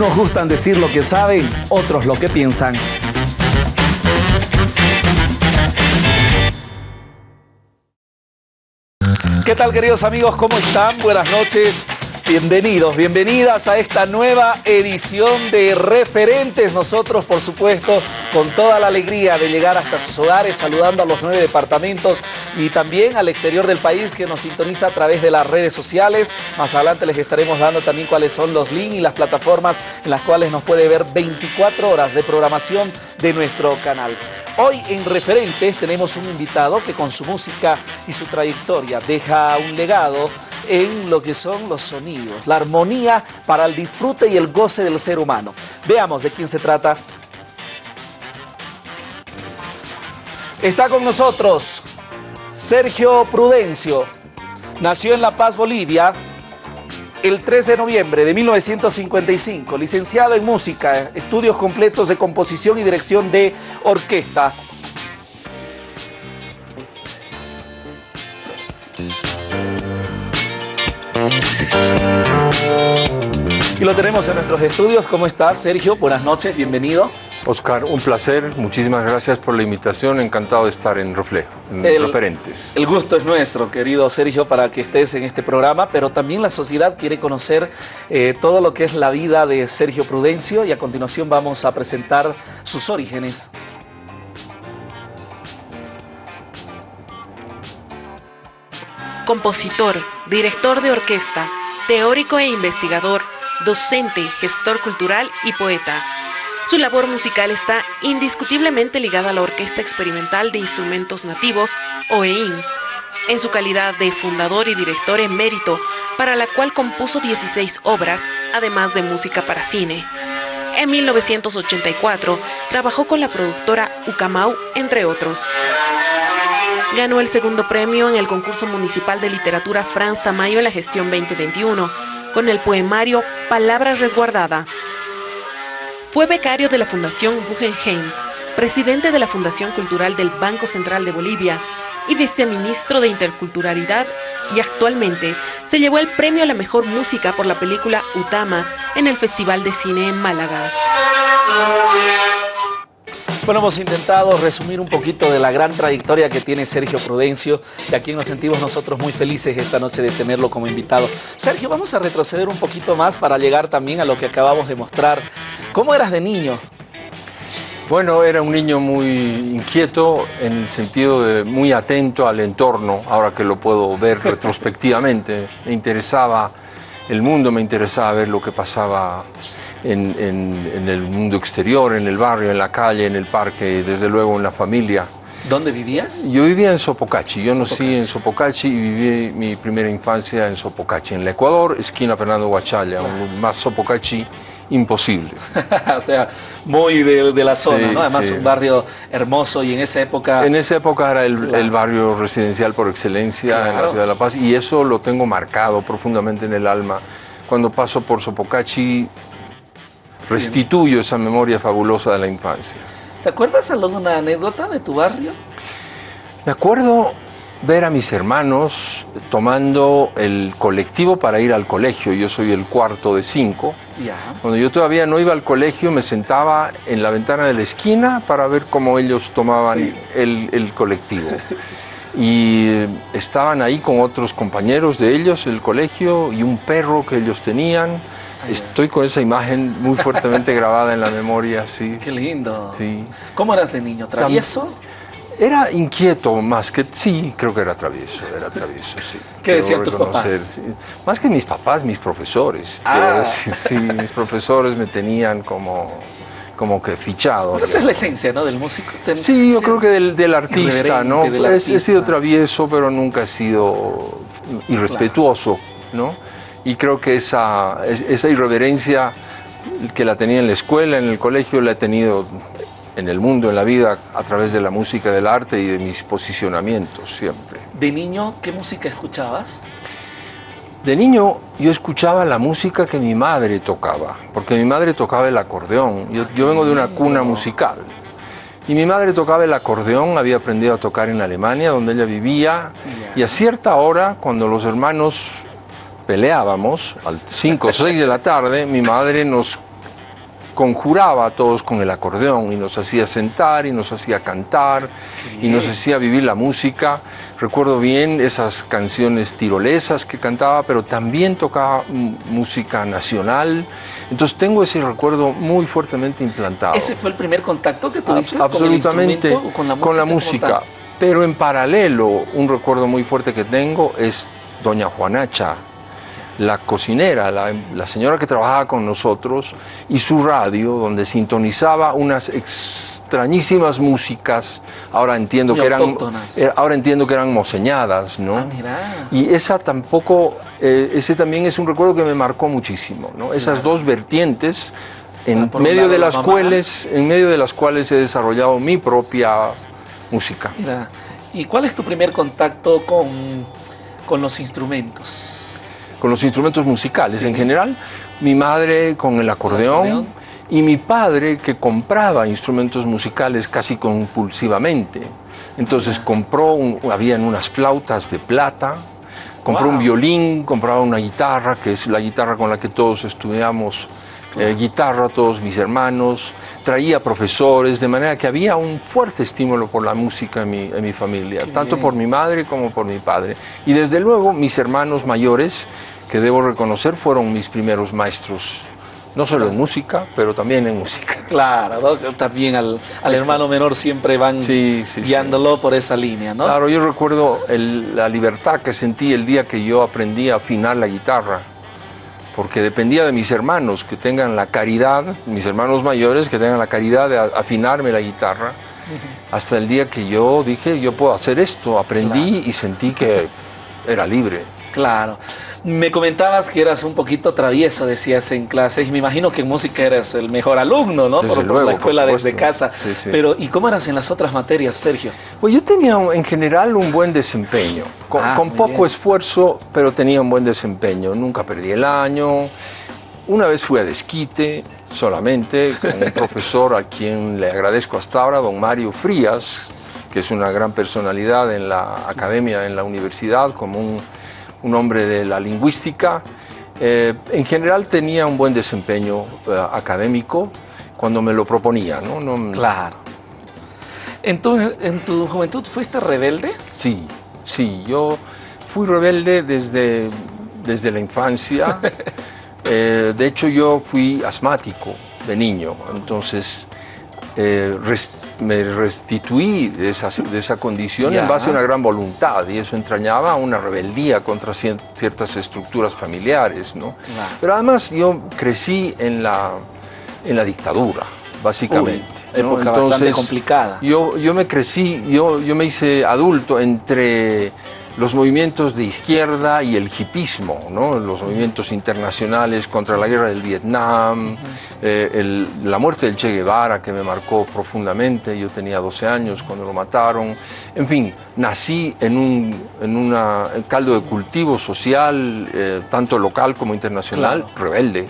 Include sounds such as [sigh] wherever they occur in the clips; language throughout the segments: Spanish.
Unos gustan decir lo que saben, otros lo que piensan. ¿Qué tal queridos amigos? ¿Cómo están? Buenas noches. Bienvenidos, bienvenidas a esta nueva edición de Referentes. Nosotros, por supuesto, con toda la alegría de llegar hasta sus hogares, saludando a los nueve departamentos y también al exterior del país que nos sintoniza a través de las redes sociales. Más adelante les estaremos dando también cuáles son los links y las plataformas en las cuales nos puede ver 24 horas de programación de nuestro canal. Hoy en Referentes tenemos un invitado que con su música y su trayectoria deja un legado en lo que son los sonidos, la armonía para el disfrute y el goce del ser humano. Veamos de quién se trata. Está con nosotros Sergio Prudencio. Nació en La Paz, Bolivia, el 13 de noviembre de 1955, licenciado en música, estudios completos de composición y dirección de orquesta. Y lo tenemos en nuestros estudios. ¿Cómo estás, Sergio? Buenas noches, bienvenido. Oscar, un placer. Muchísimas gracias por la invitación. Encantado de estar en Reflejo, en El- Referentes. El gusto es nuestro, querido Sergio, para que estés en este programa, pero también la sociedad quiere conocer eh, todo lo que es la vida de Sergio Prudencio y a continuación vamos a presentar sus orígenes. compositor, director de orquesta, teórico e investigador, docente, gestor cultural y poeta. Su labor musical está indiscutiblemente ligada a la Orquesta Experimental de Instrumentos Nativos, OEIN, en su calidad de fundador y director emérito, para la cual compuso 16 obras, además de música para cine. En 1984 trabajó con la productora Ucamau, entre otros. Ganó el segundo premio en el concurso municipal de literatura Franz Tamayo en la gestión 2021 con el poemario Palabra Resguardada. Fue becario de la Fundación Guggenheim, presidente de la Fundación Cultural del Banco Central de Bolivia y viceministro de Interculturalidad y actualmente se llevó el premio a la mejor música por la película Utama en el Festival de Cine en Málaga. Bueno, hemos intentado resumir un poquito de la gran trayectoria que tiene Sergio Prudencio, de a quien nos sentimos nosotros muy felices esta noche de tenerlo como invitado. Sergio, vamos a retroceder un poquito más para llegar también a lo que acabamos de mostrar. ¿Cómo eras de niño? Bueno, era un niño muy inquieto en el sentido de muy atento al entorno, ahora que lo puedo ver [laughs] retrospectivamente. Me interesaba el mundo, me interesaba ver lo que pasaba en, en- en el mundo exterior, en el barrio, en la calle, en el parque, desde luego en la familia. ¿Dónde vivías? Yo vivía en Sopocachi, yo nací en Sopocachi y viví mi primera infancia en Sopocachi, en el Ecuador, esquina Fernando Guachalla, un más Sopocachi imposible. [laughs] o sea, muy de, de la zona, Sí, ¿no? Además, sí. un barrio hermoso y en esa época... En esa época era el, Claro. el barrio residencial por excelencia en Claro. la ciudad de La Paz y eso lo tengo marcado profundamente en el alma. Cuando paso por Sopocachi, restituyo esa memoria fabulosa de la infancia. ¿Te acuerdas alguna anécdota de tu barrio? Me acuerdo ver a mis hermanos tomando el colectivo para ir al colegio. Yo soy el cuarto de cinco. Ya. Cuando yo todavía no iba al colegio, me sentaba en la ventana de la esquina para ver cómo ellos tomaban Sí. el, el colectivo. Y estaban ahí con otros compañeros de ellos, el colegio, y un perro que ellos tenían. Estoy con esa imagen muy fuertemente grabada en la memoria, sí. Qué lindo. sí. ¿Cómo eras de niño? ¿Travieso? Era inquieto más que... Sí, creo que era travieso, era travieso, sí. [laughs] ¿Qué decían tus papás? sí. Más que mis papás, mis profesores. Ah. decir, sí, mis profesores me tenían como, como que fichado. Bueno, esa es la esencia, ¿no? Del músico. Ten- Sí, yo creo que del, del artista, ¿no? del He- He sido travieso, pero nunca he sido irrespetuoso, ¿no? Y creo que esa, es- esa irreverencia que la tenía en la escuela, en el colegio, la he tenido en el mundo, en la vida, a través de la música, del arte y de mis posicionamientos siempre. De niño, ¿qué música escuchabas? De niño yo escuchaba la música que mi madre tocaba, porque mi madre tocaba el acordeón. Yo, yo vengo de una cuna musical. Y mi madre tocaba el acordeón, había aprendido a tocar en Alemania, donde ella vivía. Y a cierta hora, cuando los hermanos peleábamos, al 5 o 6 de la tarde, mi madre nos conjuraba a todos con el acordeón y nos hacía sentar y nos hacía cantar y nos hacía vivir la música. Recuerdo bien esas canciones tirolesas que cantaba, pero también tocaba música nacional. Entonces tengo ese recuerdo muy fuertemente implantado. ¿Ese fue el primer contacto que tuviste absolutamente, con, el con la música? Con la música. Pero en paralelo, un recuerdo muy fuerte que tengo es Doña Juanacha, la cocinera, la, señora que trabajaba con nosotros, y su radio, donde sintonizaba unas extrañísimas músicas, ahora entiendo, que eran, eh, ahora entiendo que eran moseñadas, ¿no? Ah, y esa tampoco, eh, ese también es un recuerdo que me marcó muchísimo, ¿no? Esas dos vertientes, en medio, de las cuales, en medio de las cuales he desarrollado mi propia música. ¿Y cuál es tu primer contacto con, con los instrumentos? Con los instrumentos musicales en general, mi madre con el acordeón, y mi padre que compraba instrumentos musicales casi compulsivamente. Entonces compró, habían unas flautas de plata, compró un violín, compraba una guitarra, que es la guitarra con la que todos estudiamos eh, guitarra, todos mis hermanos, traía profesores, de manera que había un fuerte estímulo por la música en mi, en mi familia, tanto por mi madre como por mi padre. Y desde luego mis hermanos mayores, que debo reconocer fueron mis primeros maestros, no solo en música, pero también en música. [laughs] Claro, también al, hermano menor siempre van guiándolo por esa línea, ¿no? Claro, yo recuerdo la libertad que sentí el día que yo aprendí a afinar la guitarra, porque dependía de mis hermanos que tengan la caridad, mis hermanos mayores que tengan la caridad de afinarme la guitarra, hasta el día que yo dije, yo puedo hacer esto, aprendí y sentí que era libre. Claro. Me comentabas que eras un poquito travieso, decías en clase, y me imagino que en música eras el mejor alumno, ¿no? por, la escuela desde casa. Pero, ¿y cómo eras en las otras materias, Sergio? Pues yo tenía en general un buen desempeño, con, ah, poco esfuerzo, pero tenía un buen desempeño. Nunca perdí el año. Una vez fui a desquite, solamente, con un [laughs] profesor a quien le agradezco hasta ahora, don Mario Frías, que es una gran personalidad en la academia, en la universidad, como un un hombre de la lingüística. Eh, en general tenía un buen desempeño eh, académico cuando me lo proponía. ¿no? claro. ¿En tu, ¿En tu juventud fuiste rebelde? Sí, sí, yo fui rebelde desde, desde la infancia. [laughs] Eh, de hecho, yo fui asmático de niño, entonces me restituí de esa, de esa condición en base a una gran voluntad y eso entrañaba una rebeldía contra ciertas estructuras familiares. ¿no? Pero además yo crecí en la, en la dictadura, básicamente. época bastante complicada. Yo, yo me crecí, yo, yo me hice adulto entre los movimientos de izquierda y el hipismo, ¿no? los movimientos internacionales contra la guerra del Vietnam, eh, la muerte del Che Guevara que me marcó profundamente, yo tenía 12 años cuando lo mataron, en fin, nací en un en caldo de cultivo social, eh, tanto local como internacional, rebelde.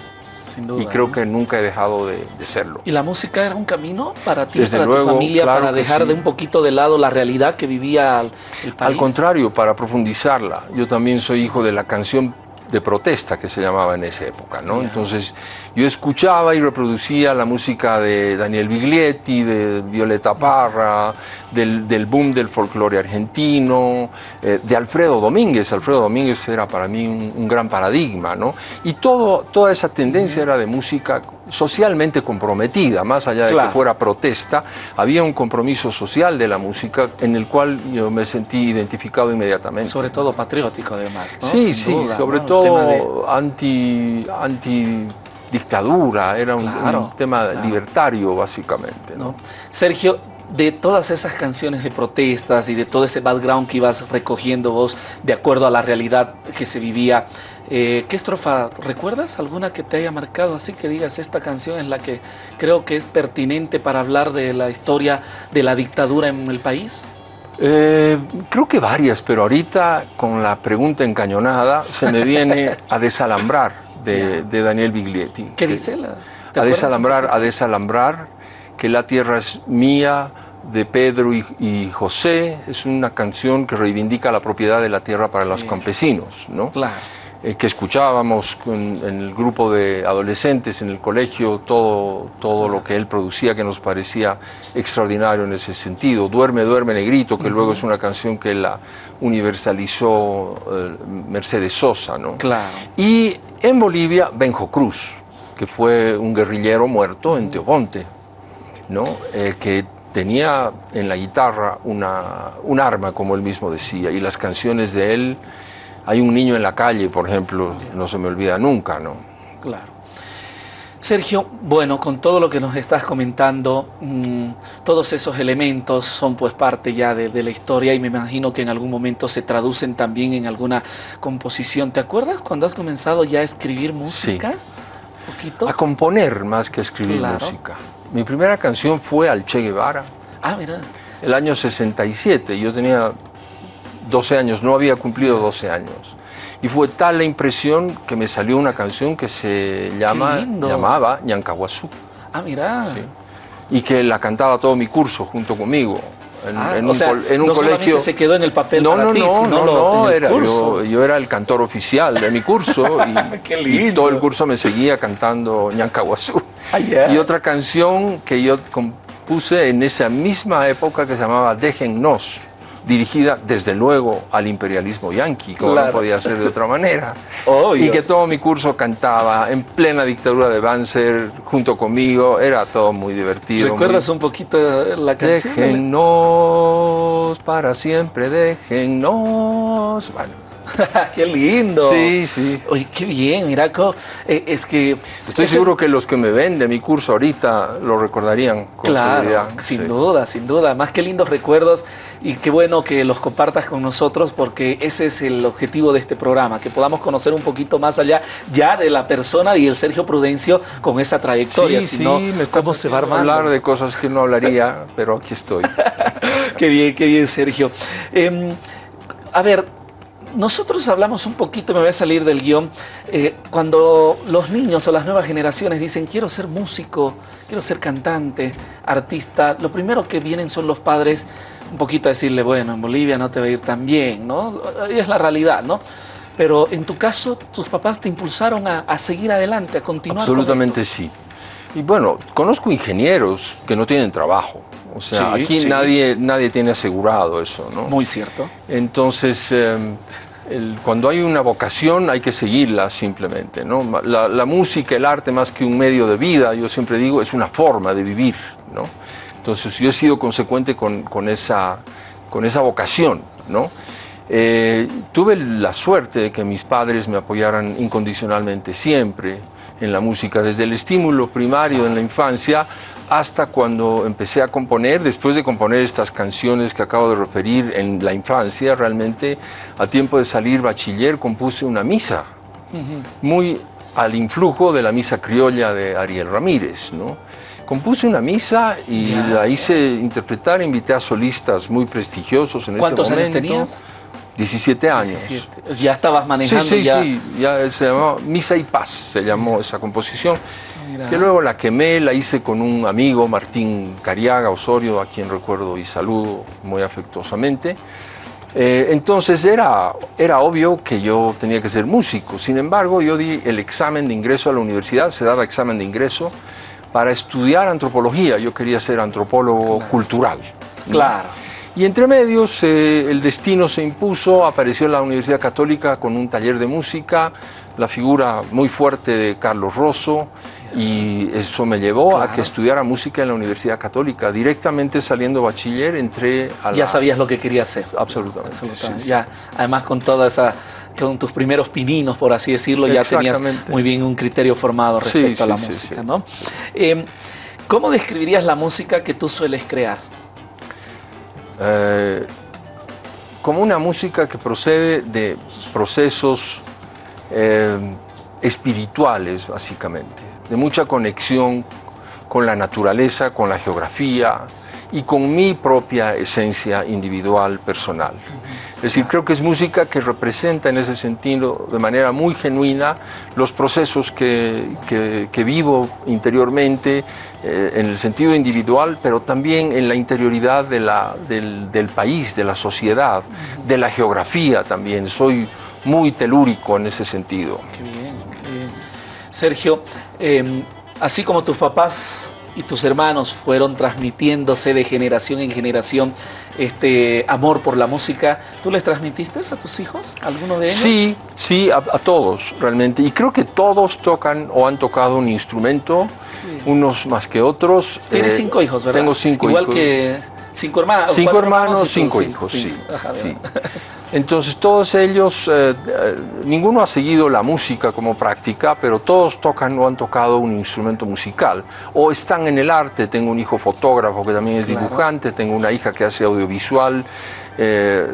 Y creo que nunca he dejado de, serlo. ¿Y la música era un camino para ti, para tu familia, para dejar de un poquito de lado la realidad que vivía el país? Al contrario, para profundizarla. Yo también soy hijo de la canción de protesta que se llamaba en esa época, ¿no? Entonces yo escuchaba y reproducía la música de Daniel Biglietti, de Violeta Parra, del, boom del folclore argentino, eh, de Alfredo Domínguez. Alfredo Domínguez era para mí un, gran paradigma, ¿no? Y todo, toda esa tendencia era de música socialmente comprometida, más allá de que fuera protesta, había un compromiso social de la música en el cual yo me sentí identificado inmediatamente. Sobre todo patriótico además, ¿no? Sí, sí, sobre todo anti, anti dictadura, era un, tema libertario básicamente. ¿no? Sergio, de todas esas canciones de protestas y de todo ese background que ibas recogiendo vos de acuerdo a la realidad que se vivía, eh, ¿qué estrofa recuerdas? ¿Alguna que te haya marcado así que digas esta canción es la que creo que es pertinente para hablar de la historia de la dictadura en el país? Eh, creo que varias, pero ahorita con la pregunta encañonada se me viene [laughs] a desalambrar de, Daniel Biglietti. ¿Qué dice la? A desalambrar, a desalambrar, que la tierra es mía, de Pedro y, José, es una canción que reivindica la propiedad de la tierra para los campesinos, ¿no? Claro. eh, que escuchábamos en el grupo de adolescentes en el colegio, todo, todo lo que él producía que nos parecía extraordinario en ese sentido. Duerme, duerme negrito, que luego es una canción que la universalizó eh, Mercedes Sosa. ¿no? Claro. Y en Bolivia, Benjo Cruz, que fue un guerrillero muerto en Teoponte, ¿no? Eh, que tenía en la guitarra una, un arma, como él mismo decía, y las canciones de él hay un niño en la calle, por ejemplo, no se me olvida nunca, ¿no? Claro. Sergio, bueno, con todo lo que nos estás comentando, mm, todos esos elementos son pues parte ya de, la historia y me imagino que en algún momento se traducen también en alguna composición. ¿Te acuerdas cuando has comenzado ya a escribir música? Sí. ¿Poquito? A componer más que a escribir música. Mi primera canción fue al Che Guevara. Ah, mira. El año 67, yo tenía 12 años, no había cumplido 12 años. Y fue tal la impresión que me salió una canción que se llama, llamaba Ñancahuazú. Ah, mira. Y que la cantaba todo mi curso junto conmigo. En, ah, un, sea, en un no colegio. se quedó en el papel no, para no, ti, no, no, no, era, yo, yo, era el cantor oficial de mi curso [laughs] y, todo el curso me seguía cantando Ñancahuazú. Ah, y otra canción que yo compuse en esa misma época que se llamaba Déjennos dirigida desde luego al imperialismo yanqui, como no podía ser de otra manera. [laughs] Y que todo mi curso cantaba en plena dictadura de Banzer junto conmigo, era todo muy divertido. ¿Recuerdas un poquito la canción? Déjennos para siempre, déjennos. Bueno, [laughs] qué lindo. Sí, sí. Oye, qué bien, Miraco. Eh, es que... Estoy seguro que los que me ven de mi curso ahorita lo recordarían con Claro, sin duda, sin duda. Más que lindos recuerdos y qué bueno que los compartas con nosotros porque ese es el objetivo de este programa, que podamos conocer un poquito más allá ya de la persona y el Sergio Prudencio con esa trayectoria. Sí, sí, ¿cómo se va a hablar de cosas que no hablaría, pero aquí estoy. [laughs] qué bien, qué bien, Sergio. Em, a ver, nosotros hablamos un poquito, me voy a salir del guion, eh, cuando los niños o las nuevas generaciones dicen quiero ser músico, quiero ser cantante, artista, lo primero que vienen son los padres un poquito a decirle, bueno, en Bolivia no te va a ir tan bien, ¿no? Es la realidad, ¿no? Pero en tu caso, tus papás te impulsaron a, seguir adelante, a continuar. Absolutamente sí. Y bueno, conozco ingenieros que no tienen trabajo. O sea, aquí Nadie, nadie tiene asegurado eso, ¿no? Muy cierto. Entonces, em, cuando hay una vocación hay que seguirla simplemente, ¿no? La, música, el arte, más que un medio de vida, yo siempre digo, es una forma de vivir, ¿no? Entonces, yo he sido consecuente con, con esa, con esa vocación, ¿no? Eh, tuve la suerte de que mis padres me apoyaran incondicionalmente siempre en la música, desde el estímulo primario en la infancia hasta cuando empecé a componer, después de componer estas canciones que acabo de referir en la infancia, realmente a tiempo de salir bachiller compuse una misa, muy al influjo de la misa criolla de Ariel Ramírez. ¿no? Compuse una misa y la hice interpretar, invité a solistas muy prestigiosos en ese momento. ¿Cuántos años tenías? 17 años. Ya estabas manejando. Sí, sí, sí, ya se llamó Misa y Paz, se llamó esa composición que luego la quemé, la hice con un amigo, Martín Cariaga Osorio, a quien recuerdo y saludo muy afectuosamente. Eh, entonces era, era obvio que yo tenía que ser músico, sin embargo yo di el examen de ingreso a la universidad, se daba examen de ingreso para estudiar antropología, yo quería ser antropólogo cultural. Claro. Y entre medios eh, el destino se impuso, apareció en la Universidad Católica con un taller de música, la figura muy fuerte de Carlos Rosso, y eso me llevó a que estudiara música en la Universidad Católica. Directamente saliendo bachiller entré a la... Ya sabías lo que quería hacer. Absolutamente. Ya, además con toda esa con tus primeros pininos, por así decirlo, ya tenías muy bien un criterio formado respecto a la música, ¿no? Em, ¿Cómo describirías la música que tú sueles crear? Eh, como una música que procede de procesos eh, espirituales, básicamente de mucha conexión con la naturaleza, con la geografía y con mi propia esencia individual, personal. Es decir, creo que es música que representa en ese sentido de manera muy genuina los procesos que, que, vivo interiormente, eh, en el sentido individual, pero también en la interioridad del, del, país, de la sociedad, de la geografía también. Soy muy telúrico en ese sentido. Sergio, eh, así como tus papás y tus hermanos fueron transmitiéndose de generación en generación este amor por la música, ¿tú les transmitiste a tus hijos, alguno de ellos? Sí, sí, a, a todos realmente. Y creo que todos tocan o han tocado un instrumento, unos más que otros. Tienes Eh, cinco hijos, ¿verdad? Tengo cinco Igual hijos. que cinco hermanos. Cinco hermanos, cinco hijos, sí. Ajá, sí. Entonces todos ellos, eh, eh, ninguno ha seguido la música como práctica, pero todos tocan o han tocado un instrumento musical o están en el arte. Tengo un hijo fotógrafo que también es Claro. dibujante, tengo una hija que hace audiovisual, eh,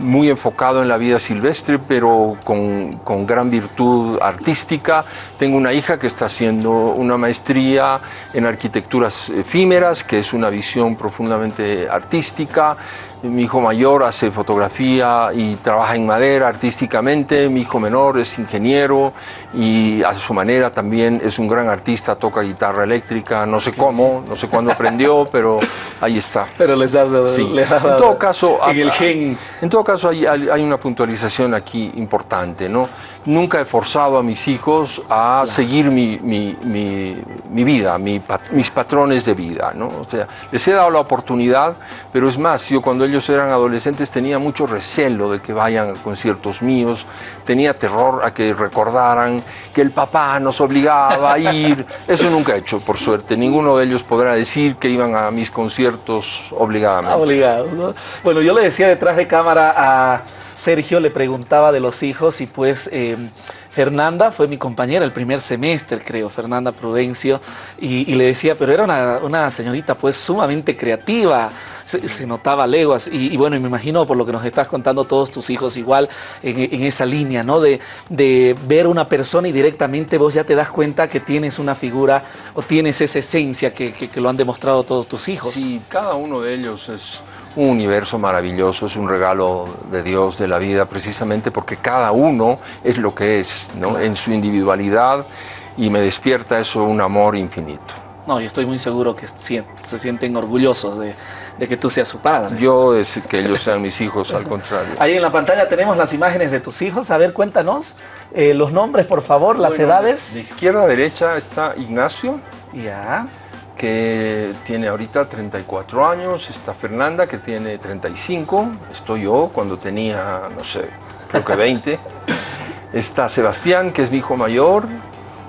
muy enfocado en la vida silvestre, pero con, con gran virtud artística. Tengo una hija que está haciendo una maestría en arquitecturas efímeras, que es una visión profundamente artística. Mi hijo mayor hace fotografía y trabaja en madera artísticamente. Mi hijo menor es ingeniero y a su manera también es un gran artista, toca guitarra eléctrica. No sé cómo, no sé cuándo aprendió, [laughs] pero ahí está. Pero les das Sí. les has En dado todo caso, en el gen. En todo caso, hay una puntualización aquí importante, ¿no? Nunca he forzado a mis hijos a seguir mi, mi- mi- mi vida, pat- mis patrones de vida, ¿no? O sea, les he dado la oportunidad, pero es más, yo cuando ellos eran adolescentes tenía mucho recelo de que vayan a conciertos míos, tenía terror a que recordaran que el papá nos obligaba a ir. [laughs] Eso nunca he hecho, por suerte. Ninguno de ellos podrá decir que iban a mis conciertos obligadamente. Obligado, ¿no? Bueno, yo le decía detrás de cámara a Sergio, le preguntaba de los hijos y pues eh, Fernanda fue mi compañera el primer semestre, creo, Fernanda Prudencio, y, le decía, pero era una, señorita pues sumamente creativa, se, se notaba leguas, y, bueno, me imagino por lo que nos estás contando todos tus hijos igual en, esa línea, ¿no? De, de ver una persona y directamente vos ya te das cuenta que tienes una figura o tienes esa esencia que- que lo han demostrado todos tus hijos. Sí, cada uno de ellos es un universo maravilloso, es un regalo de Dios, de la vida, precisamente porque cada uno es lo que es, ¿no? en su individualidad, y me despierta eso un amor infinito. No, yo estoy muy seguro que se sienten orgullosos de, de que tú seas su padre. Yo es que ellos sean mis hijos, al contrario. Ahí en la pantalla tenemos las imágenes de tus hijos. A ver, cuéntanos eh, los nombres, por favor, las Bueno, edades. De izquierda a derecha está Ignacio, Ya. Que tiene ahorita 34 años, está Fernanda, que tiene 35, estoy yo cuando tenía, no sé, creo que 20. [laughs] Está Sebastián, que es mi hijo mayor,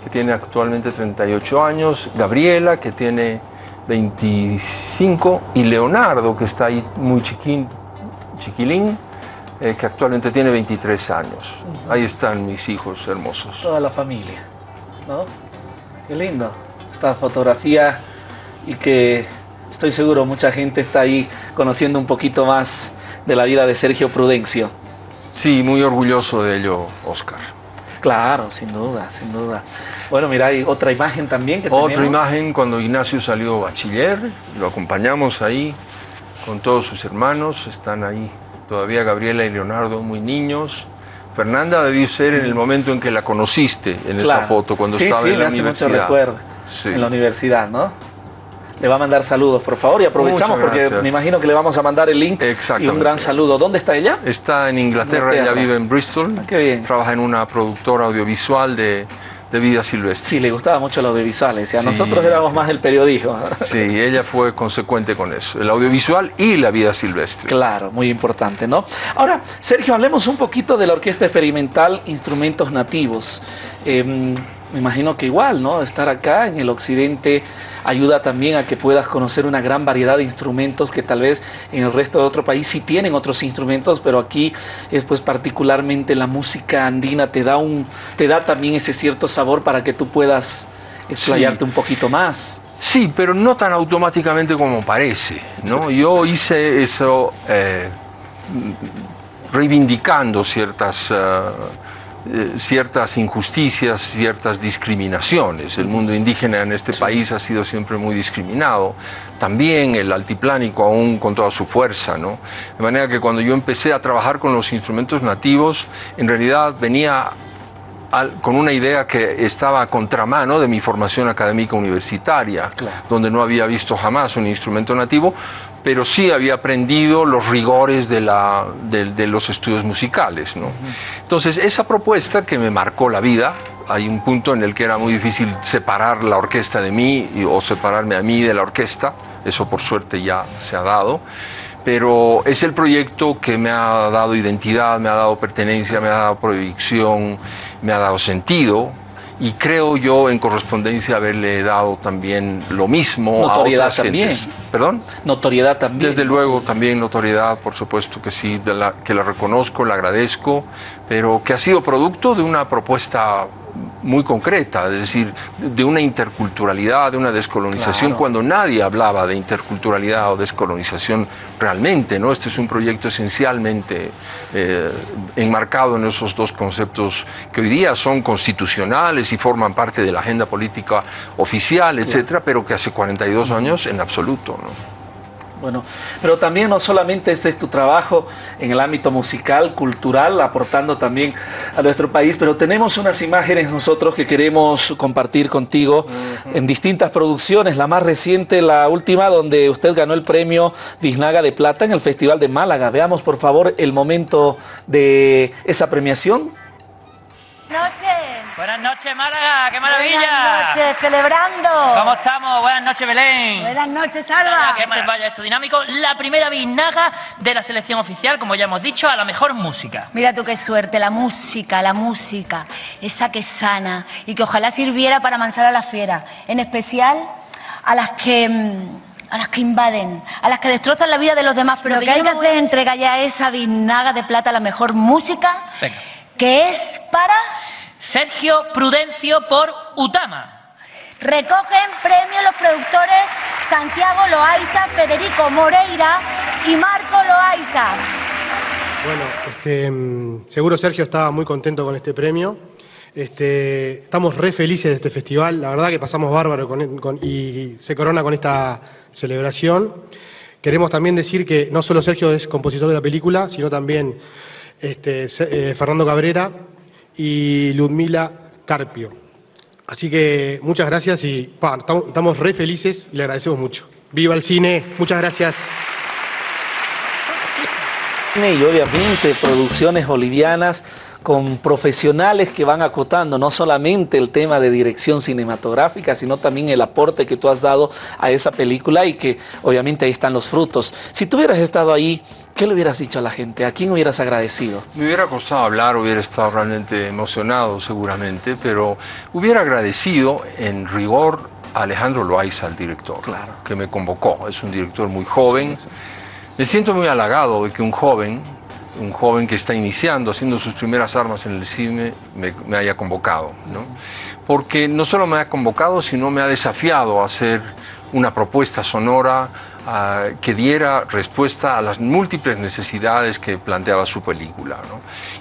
que tiene actualmente 38 años, Gabriela, que tiene 25, y Leonardo, que está ahí muy chiquín, chiquilín, eh, que actualmente tiene 23 años. Ahí están mis hijos hermosos. Toda la familia. ¿No? Qué lindo. Esta fotografía y que estoy seguro mucha gente está ahí conociendo un poquito más de la vida de Sergio Prudencio. Sí, muy orgulloso de ello, Oscar. Claro, sin duda, sin duda. Bueno, mira, hay otra imagen también que Otra tenemos. imagen cuando Ignacio salió bachiller, lo acompañamos ahí con todos sus hermanos, están ahí todavía Gabriela y Leonardo muy niños. Fernanda debió ser en el momento en que la conociste, en esa foto, cuando sí, estaba sí, en la me hace mucho recuerdo. Sí. En la universidad, ¿no? Le va a mandar saludos, por favor, y aprovechamos porque me imagino que le vamos a mandar el link y un gran saludo. ¿Dónde está ella? Está en Inglaterra, Inglaterra. ella vive en Bristol, Ah, qué bien. trabaja en una productora audiovisual de, de vida silvestre. Sí, le gustaba mucho el audiovisual. Decía, Sí. nosotros éramos más el periodismo. [laughs] Sí, ella fue consecuente con eso, el audiovisual y la vida silvestre. Claro, muy importante, ¿no? Ahora, Sergio, hablemos un poquito de la Orquesta Experimental Instrumentos Nativos. Eh, me imagino que igual, ¿no? Estar acá en el occidente ayuda también a que puedas conocer una gran variedad de instrumentos que tal vez en el resto de otro país sí tienen otros instrumentos, pero aquí es pues particularmente la música andina te da un te da también ese cierto sabor para que tú puedas explayarte Sí. un poquito más. Sí, pero no tan automáticamente como parece, ¿no? Yo hice eso eh, reivindicando ciertas, eh, eh, ciertas injusticias, ciertas discriminaciones. El mundo indígena en este país ha sido siempre muy discriminado. También el altiplánico aún con toda su fuerza, ¿no? De manera que cuando yo empecé a trabajar con los instrumentos nativos, en realidad venía con una idea que estaba a contramano de mi formación académica universitaria, Claro. donde no había visto jamás un instrumento nativo, pero sí había aprendido los rigores de, la, de, los estudios musicales. ¿no? Entonces, esa propuesta que me marcó la vida, hay un punto en el que era muy difícil separar la orquesta de mí o separarme a mí de la orquesta, eso por suerte ya se ha dado, pero es el proyecto que me ha dado identidad, me ha dado pertenencia, me ha dado proyección, me ha dado sentido, y creo yo en correspondencia haberle dado también lo mismo notoriedad a otras también. perdón notoriedad también. Desde luego también notoriedad por supuesto que sí que la reconozco la agradezco pero que ha sido producto de una propuesta muy concreta, es decir, de una interculturalidad, de una descolonización, cuando nadie hablaba de interculturalidad o descolonización realmente, ¿no? Este es un proyecto esencialmente eh, enmarcado en esos dos conceptos que hoy día son constitucionales y forman parte de la agenda política oficial, etcétera, pero que hace 42 años en absoluto, ¿no? Bueno, pero también no solamente este es tu trabajo en el ámbito musical, cultural, aportando también a nuestro país, pero tenemos unas imágenes nosotros que queremos compartir contigo en distintas producciones. La más reciente, la última, donde usted ganó el premio Biznaga de Plata en el Festival de Málaga. Veamos, por favor, el momento de esa premiación. Noches. Buenas noches, Málaga, qué maravilla. Buenas noches, celebrando. ¿Cómo estamos? Buenas noches, Belén. Buenas noches, Alba. Que este vaya esto dinámico. La primera biznaga de la selección oficial, como ya hemos dicho, a la mejor música. Mira tú qué suerte, la música, la música, esa que sana y que ojalá sirviera para amansar a la fiera, en especial a las que mm, a las que invaden, a las que destrozan la vida de los demás, pero que hay que hacer entrega ya esa biznaga de plata a la mejor música. Venga que es para... Sergio Prudencio por Utama. Recogen premio los productores Santiago Loaiza, Federico Moreira y Marco Loaiza. Bueno, este, mm, seguro Sergio estaba muy contento con este premio. Este, estamos re felices de este festival, la verdad que pasamos bárbaro y se corona con esta celebración. Queremos también decir que no solo Sergio es compositor de la película, sino también este, eh, Fernando Cabrera y Ludmila Carpio. Así que muchas gracias y estamos re felices y le agradecemos mucho. ¡Viva el cine! Muchas gracias. Y obviamente producciones bolivianas con profesionales que van acotando no solamente el tema de dirección cinematográfica, sino también el aporte que tú has dado a esa película y que obviamente ahí están los frutos. Si tú hubieras estado ahí, ¿qué le hubieras dicho a la gente? ¿A quién hubieras agradecido? Me hubiera costado hablar, hubiera estado realmente emocionado seguramente, pero hubiera agradecido en rigor a Alejandro Loaiza, el director, claro. que me convocó. Es un director muy joven. Me siento muy halagado de que un joven un joven que está iniciando, haciendo sus primeras armas en el cine, me, haya convocado. ¿no? Porque no solo me ha convocado, sino me ha desafiado a hacer una propuesta sonora que diera respuesta a las múltiples necesidades que planteaba su película.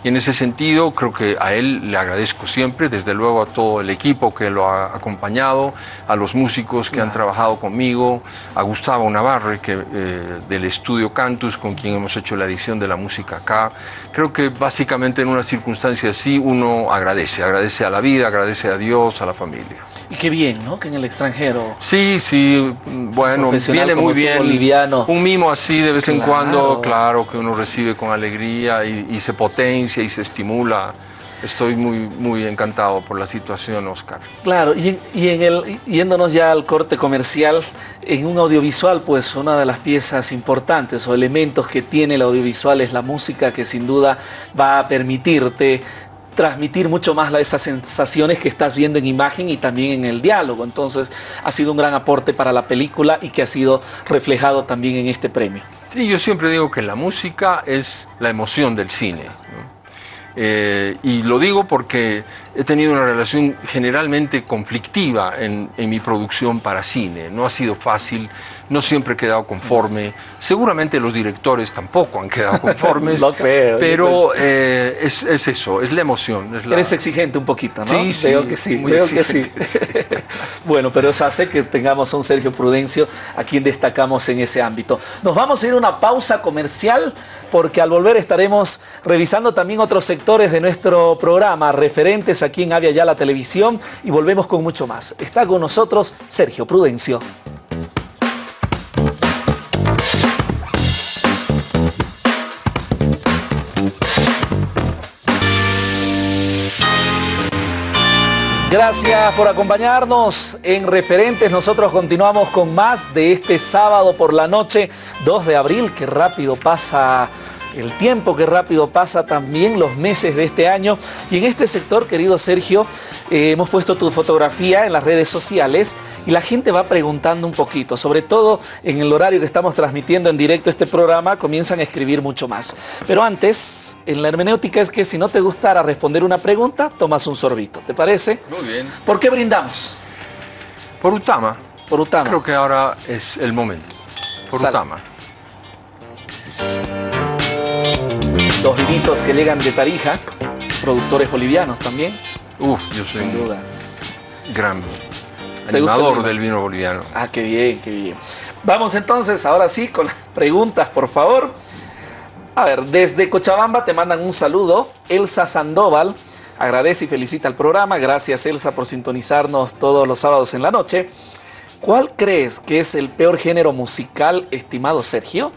Y en ese sentido creo que a él le agradezco siempre, desde luego a todo el equipo que lo ha acompañado, a los músicos que han trabajado conmigo, a Gustavo Navarre que, eh, del estudio Cantus, con quien hemos hecho la edición de la música acá. Creo que básicamente en una circunstancia así uno agradece, agradece a la vida, agradece a Dios, a la familia. Y qué bien, ¿no? Que en el extranjero. Sí, sí, bueno, viene muy bien. Boliviano. Un mimo así de vez en cuando, claro, que uno recibe con alegría y, se potencia y se estimula. Estoy muy, muy encantado por la situación, Oscar. Claro, y, y, en el, yéndonos ya al corte comercial, en un audiovisual, pues una de las piezas importantes o elementos que tiene el audiovisual es la música que sin duda va a permitirte transmitir mucho más esas sensaciones que estás viendo en imagen y también en el diálogo. Entonces ha sido un gran aporte para la película y que ha sido reflejado también en este premio. Sí, yo siempre digo que la música es la emoción del cine. Eh, y lo digo porque he tenido una relación generalmente conflictiva en, en, mi producción para cine. No ha sido fácil, no siempre he quedado conforme. Seguramente los directores tampoco han quedado [laughs] conformes. lo creo. Pero eh, es, es, eso, es la emoción. Es Eres exigente un poquito, ¿no? Sí, sí. Veo que sí, veo que sí. bueno, pero eso hace que tengamos a un Sergio Prudencio a quien destacamos en ese ámbito. Nos vamos a ir a una pausa comercial porque al volver estaremos revisando también otros sectores de nuestro programa, referentes Aquí en Avia Ya la Televisión y volvemos con mucho más. Está con nosotros Sergio Prudencio. Gracias por acompañarnos en Referentes. Nosotros continuamos con más de este sábado por la noche, 2 de abril. Qué rápido pasa el tiempo, qué rápido pasa también los meses de este año. Y en este sector, querido Sergio, eh, hemos puesto tu fotografía en las redes sociales y la gente va preguntando un poquito, sobre todo en el horario que estamos transmitiendo en directo este programa, comienzan a escribir mucho más. Pero antes, en la hermenéutica es que si no te gustara responder una pregunta, tomas un sorbito, ¿te parece? Muy bien. ¿Por qué brindamos? Por Utama. Por Utama. Creo que ahora es el momento. Por Sal. Utama. Los vinitos que llegan de Tarija, productores bolivianos también, Uf, yo soy sin duda. gran animador del vino boliviano. Ah, qué bien, qué bien. Vamos entonces, ahora sí, con las preguntas, por favor. A ver, desde Cochabamba te mandan un saludo. Elsa Sandoval agradece y felicita al programa. Gracias, Elsa, por sintonizarnos todos los sábados en la noche. ¿Cuál crees que es el peor género musical, estimado Sergio?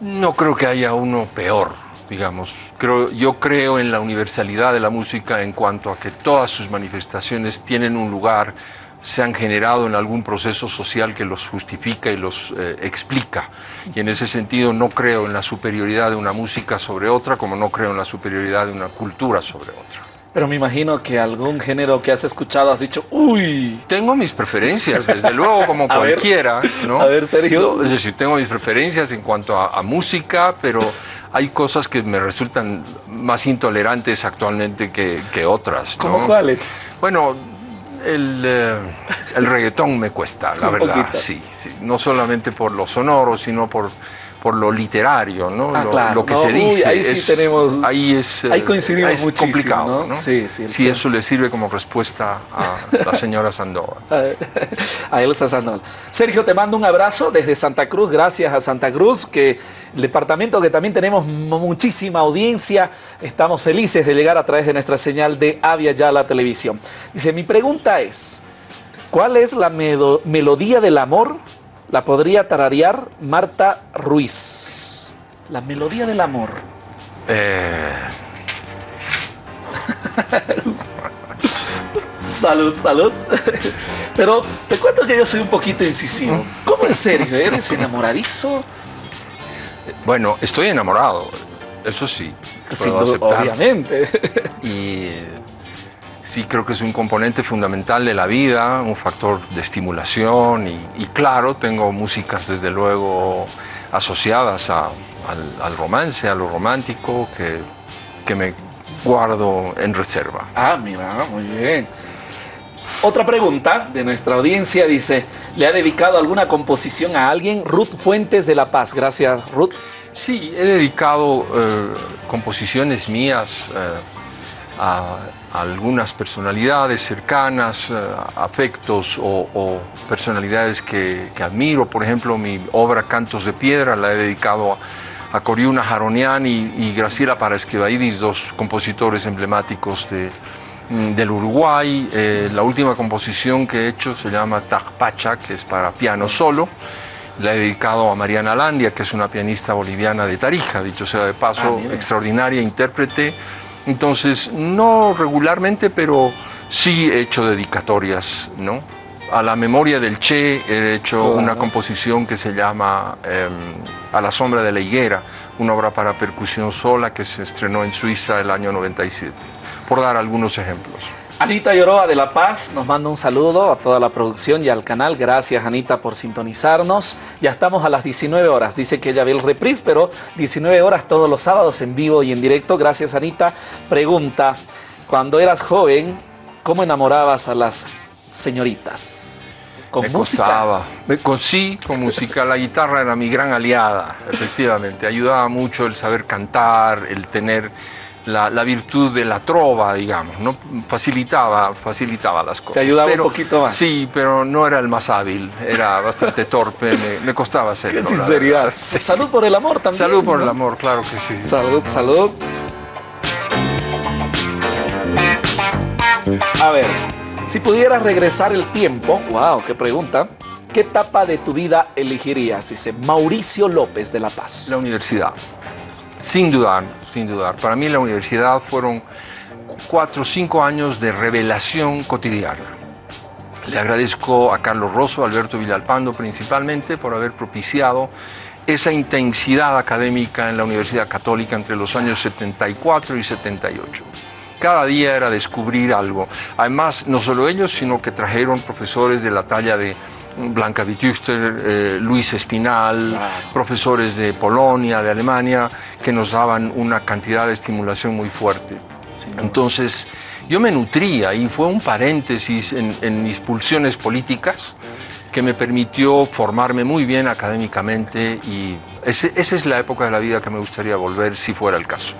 No creo que haya uno peor, digamos. Creo, yo creo en la universalidad de la música en cuanto a que todas sus manifestaciones tienen un lugar, se han generado en algún proceso social que los justifica y los eh, explica. Y en ese sentido no creo en la superioridad de una música sobre otra, como no creo en la superioridad de una cultura sobre otra. Pero me imagino que algún género que has escuchado has dicho, uy, Tengo mis preferencias, desde [laughs] luego, como A ver. cualquiera, ¿no? A ver, Sergio. No, es decir, tengo mis preferencias en cuanto a, a música, pero hay cosas que me resultan más intolerantes actualmente que, que otras. ¿no? ¿cómo cuáles? Bueno, el, eh, el reggaetón me cuesta, la [laughs] verdad, sí, sí. No solamente por lo sonoro, sino por, por lo literario, ¿no? Ah, lo, claro, lo que no, se uy, dice. ahí sí tenemos- Ahí es. ahí eh, coincidimos es muchísimo, complicado, ¿no? Sí, sí, el Si eso le sirve como respuesta a la señora Sandoval. [laughs] a Elsa Sandoval. Sergio, te mando un abrazo desde Santa Cruz, gracias a Santa Cruz, que el departamento que también tenemos muchísima audiencia, estamos felices de llegar a través de nuestra señal de Avia Yala Televisión. Dice, mi pregunta es, ¿cuál es la melodía del amor? La podría tararear Marta Ruiz. La melodía del amor. Eh, [laughs] Salud, salud. Pero te cuento que yo soy un poquito incisivo. ¿Cómo es Sergio? ¿Eres enamoradizo? bueno, estoy enamorado, eso sí. Puedo aceptar. obviamente. Y sí creo que es un componente fundamental de la vida, un factor de estimulación y, y claro, tengo músicas desde luego asociadas a- al, al romance, a lo romántico, que, que me guardo en reserva. Ah, mira, muy bien. Otra pregunta de nuestra audiencia dice, ¿le ha dedicado alguna composición a alguien? Ruth Fuentes de La Paz. Gracias, Ruth. Sí, he dedicado eh, composiciones mías eh, a, a algunas personalidades cercanas, eh, afectos o, o personalidades que, que admiro. Por ejemplo, mi obra Cantos de Piedra la he dedicado a, a Coriuna Jaronian y, y Graciela Paraesquevaidis, dos compositores emblemáticos de, mm, del Uruguay. Eh, la última composición que he hecho se llama Tajpacha, que es para piano solo. La he dedicado a Mariana Landia, que es una pianista boliviana de Tarija, dicho sea de paso, Ah, extraordinaria intérprete. Entonces, no regularmente, pero sí he hecho dedicatorias, ¿no? A la memoria del Che he hecho una composición que se llama em, A la sombra de la higuera, una obra para percusión sola que se estrenó en Suiza el año 97, por dar algunos ejemplos. Anita Lloroa de La Paz nos manda un saludo a toda la producción y al canal. Gracias, Anita, por sintonizarnos. Ya estamos a las 19 horas. Dice que ella ve el reprise, pero 19 horas todos los sábados en vivo y en directo. Gracias, Anita. Pregunta, cuando eras joven, ¿cómo enamorabas a las señoritas? ¿Con me música? costaba. Me- con, sí, con música. La guitarra era mi gran aliada, efectivamente. Ayudaba mucho el saber cantar, el tener la, la virtud de la trova, digamos. ¿no? Facilitaba, facilitaba las cosas. Te ayudaba un poquito más. Sí, pero no era el más hábil. Era bastante torpe. Me, me costaba hacerlo. Qué sinceridad. Sí. Salud por el amor también. Salud por ¿no? el amor, claro que sí. Salud, salud. A ver, si pudieras regresar el tiempo, wow, qué pregunta. ¿Qué etapa de tu vida elegirías? Dice Mauricio López de La Paz. La universidad. Sin dudar, sin dudar. Para mí la universidad fueron cuatro o cinco años de revelación cotidiana. Le agradezco a Carlos Rosso, Alberto Villalpando principalmente por haber propiciado esa intensidad académica en la Universidad Católica entre los años 74 y 78. Cada día era descubrir algo. Además, no solo ellos, sino que trajeron profesores de la talla de Blanca Vitüster, eh, Luis Espinal, profesores de Polonia, de Alemania, que nos daban una cantidad de estimulación muy fuerte. Entonces, yo me nutría y fue un paréntesis en, mis pulsiones políticas que me permitió formarme muy bien académicamente y esa es la época de la vida que me gustaría volver si fuera el caso.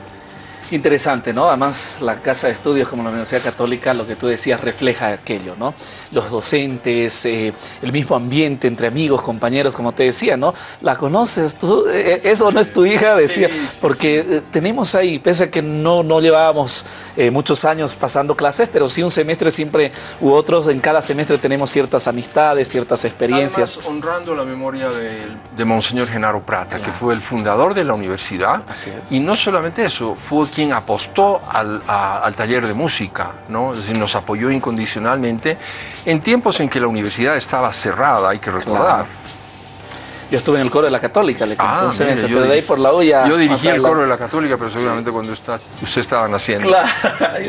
Interesante, ¿no? Además, la casa de estudios como la Universidad Católica, lo que tú decías, refleja aquello, ¿no? Los docentes, eh, el mismo ambiente entre amigos, compañeros, como te decía, ¿no? ¿La conoces tú? Eh, eh, eso no es tu hija, decía, porque tenemos ahí, pese a que no, no llevábamos muchos años pasando clases, pero sí un semestre siempre u otros, en cada semestre tenemos ciertas amistades, ciertas experiencias. Además, honrando la memoria de, Monseñor Genaro Prata, que fue el fundador de la universidad. Así es. Y no solamente eso, fue quien apostó al, taller de música, ¿no? es decir, nos apoyó incondicionalmente en tiempos en que la universidad estaba cerrada, hay que recordar. Yo estuve en el coro de la Católica, le ah, pero de ahí por la olla. Yo dirigí el coro de la Católica, pero seguramente cuando está, usted estaba naciendo. Claro.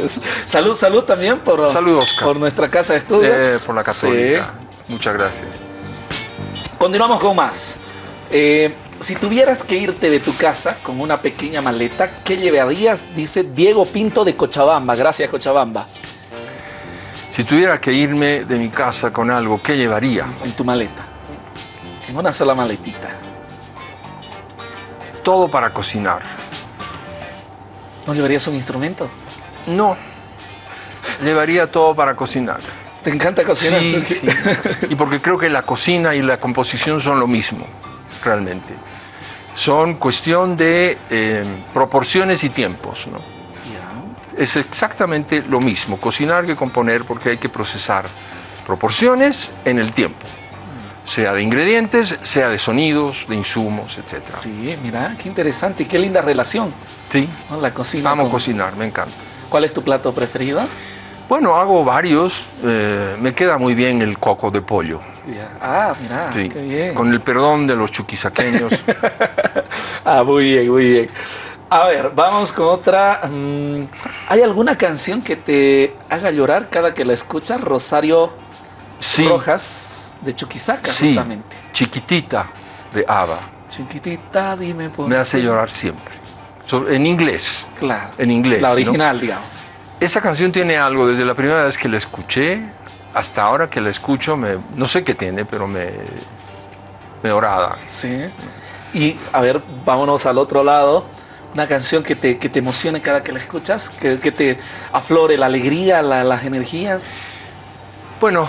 [laughs] salud, salud también por, por nuestra casa de estudios. Eh, por la Católica. Muchas gracias. Continuamos con más. Eh, si tuvieras que irte de tu casa con una pequeña maleta, ¿qué llevarías? Dice Diego Pinto de Cochabamba. Gracias, Cochabamba. Si tuviera que irme de mi casa con algo, ¿qué llevaría? En tu maleta. En una sola maletita. Todo para cocinar. ¿No llevarías un instrumento? No. Llevaría todo para cocinar. ¿Te encanta cocinar? Sí, sí. Y porque creo que la cocina y la composición son lo mismo realmente. Son cuestión de eh, proporciones y tiempos. ¿no? Es exactamente lo mismo, cocinar que componer porque hay que procesar proporciones en el tiempo sea de ingredientes, sea de sonidos, de insumos, etc. Sí, mira, qué interesante y qué linda relación. Sí. La cocina. Amo cocinar, me encanta. ¿Cuál es tu plato preferido? Bueno, hago varios. Eh, me queda muy bien el coco de pollo. Ah, mira, qué bien. Con el perdón de los chuquisaqueños. [laughs] ah, muy bien, muy bien. A ver, vamos con otra. Mm, ¿Hay alguna canción que te haga llorar cada que la escuchas? Rosario Rojas de Chuquisaca, sí. justamente. Chiquitita de Ava. Chiquitita, dime por Me hace llorar siempre. En inglés. Claro. En inglés. La original, digamos. Esa canción tiene algo, desde la primera vez que la escuché, hasta ahora que la escucho, me, no sé qué tiene, pero me, me orada. Sí. Y a ver, vámonos al otro lado. Una canción que te, que te emocione cada que la escuchas, que, que te aflore la alegría, las energías. Bueno,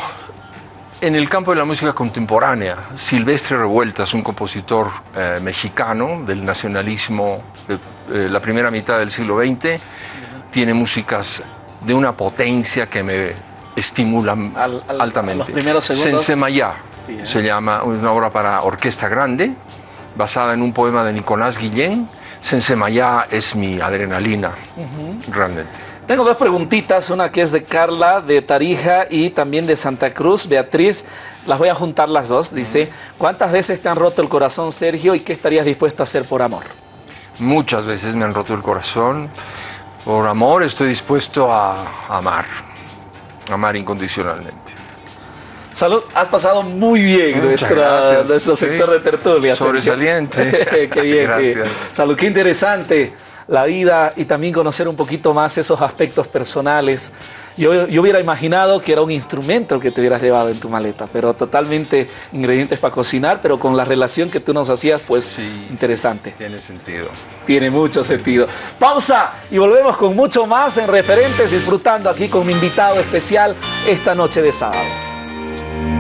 en el campo de la música contemporánea, Silvestre Revueltas, un compositor eh, mexicano del nacionalismo de eh, la primera mitad del siglo XX, tiene músicas de una potencia que me estimulan altamente. Los primeros segundos. Sensemayá se llama, una obra para orquesta grande, basada en un poema de Nicolás Guillén. Sensemayá es mi adrenalina, realmente. Tengo dos preguntitas, una que es de Carla, de Tarija y también de Santa Cruz. Beatriz, las voy a juntar las dos. Dice, ¿cuántas veces te han roto el corazón, Sergio, y qué estarías dispuesto a hacer por amor? Muchas veces me han roto el corazón. Por amor estoy dispuesto a amar amar incondicionalmente. Salud, has pasado muy bien nuestro sector de tertulia. Sobresaliente. [laughs] qué bien. Gracias. Salud, qué interesante la vida y también conocer un poquito más esos aspectos personales yo, yo, hubiera imaginado que era un instrumento el que te hubieras llevado en tu maleta, pero totalmente ingredientes para cocinar, pero con la relación que tú nos hacías, pues interesante. Tiene sentido. Tiene mucho sentido. Pausa y volvemos con mucho más en Referentes, disfrutando aquí con mi invitado especial esta noche de sábado.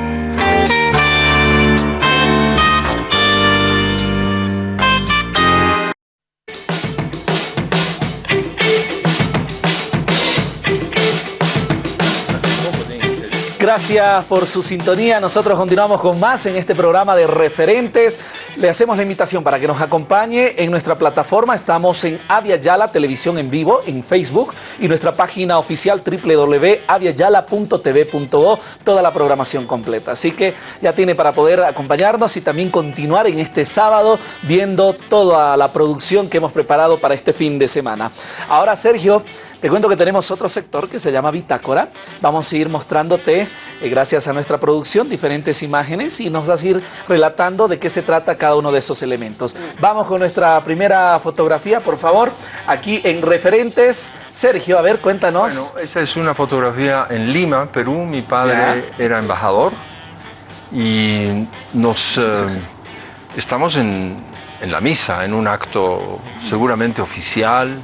Gracias por su sintonía. Nosotros continuamos con más en este programa de referentes. Le hacemos la invitación para que nos acompañe en nuestra plataforma. Estamos en Avia Yala Televisión en vivo en Facebook y nuestra página oficial www.aviayala.tv.o. Toda la programación completa. Así que ya tiene para poder acompañarnos y también continuar en este sábado viendo toda la producción que hemos preparado para este fin de semana. Ahora, Sergio, te cuento que tenemos otro sector que se llama Bitácora. Vamos a ir mostrándote, eh, gracias a nuestra producción, diferentes imágenes y nos vas a ir relatando de qué se trata cada uno de esos elementos. Vamos con nuestra primera fotografía, por favor. Aquí en referentes. Sergio, a ver, cuéntanos. Bueno, esa es una fotografía en Lima, Perú. Mi padre era embajador y nos eh, estamos en, en la misa, en un acto seguramente oficial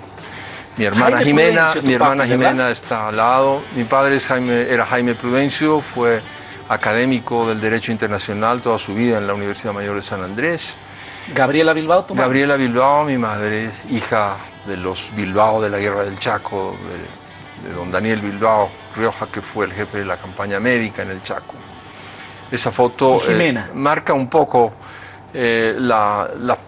mi hermana Jaime Jimena, Prudencio, mi hermana. Jimena está al lado. Mi padre es Jaime, era Jaime Prudencio, fue académico del Derecho Internacional toda su vida en la Universidad Mayor de San Andrés. Gabriela Bilbao, tu mamá. Gabriela Bilbao, mi madre, hija de los Bilbao de la Guerra del Chaco, de, de don Daniel Bilbao Rioja, que fue el jefe de la campaña médica en el Chaco. Esa foto eh, marca un poco eh, la, la-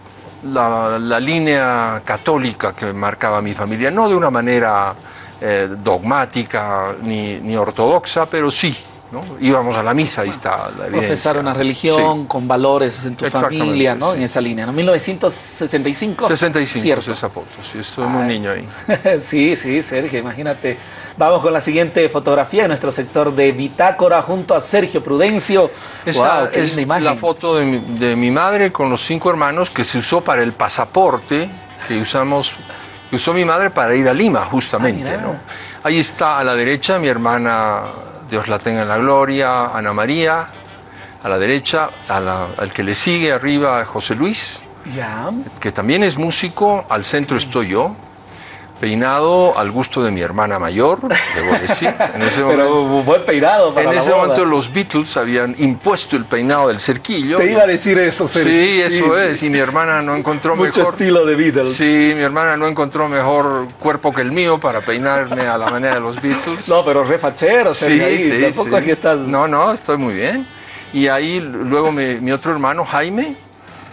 la- la línea católica que marcaba mi familia, no de una manera eh, dogmática ni, ni ortodoxa, pero sí, ¿no? íbamos a la misa, ahí está la evidencia. Profesar una religión Sí. con valores en tu familia, ¿no? sí. En esa línea, ¿no? 1965. 65 Cierto. es esa foto, sí, muy Ay. niño ahí. [laughs] sí, sí, Sergio, imagínate. Vamos con la siguiente fotografía en nuestro sector de Bitácora junto a Sergio Prudencio. Esa qué es linda imagen. la foto de mi, de mi madre con los cinco hermanos que se usó para el pasaporte que usamos, que usó mi madre para ir a Lima, justamente. Ah. ¿no? Ahí está a la derecha mi hermana, Dios la tenga en la gloria, Ana María. A la derecha, a la- al que le sigue arriba, José Luis, que también es músico. Al centro estoy yo, peinado al gusto de mi hermana mayor, debo decir. En ese [laughs] momento- Pero buen peinado para en la ese boda. momento los Beatles habían impuesto el peinado del cerquillo. Te iba a decir eso, Sergio. Sí, eso es. Y mi hermana no encontró [laughs] Mucho mejor. estilo de Beatles. Sí, mi hermana no encontró mejor cuerpo que el mío para peinarme a la manera de los Beatles. No, pero re fachero, Sergio. ahí. Tampoco sí. aquí estás... No, no, estoy muy bien. Y ahí luego mi, mi otro hermano, Jaime,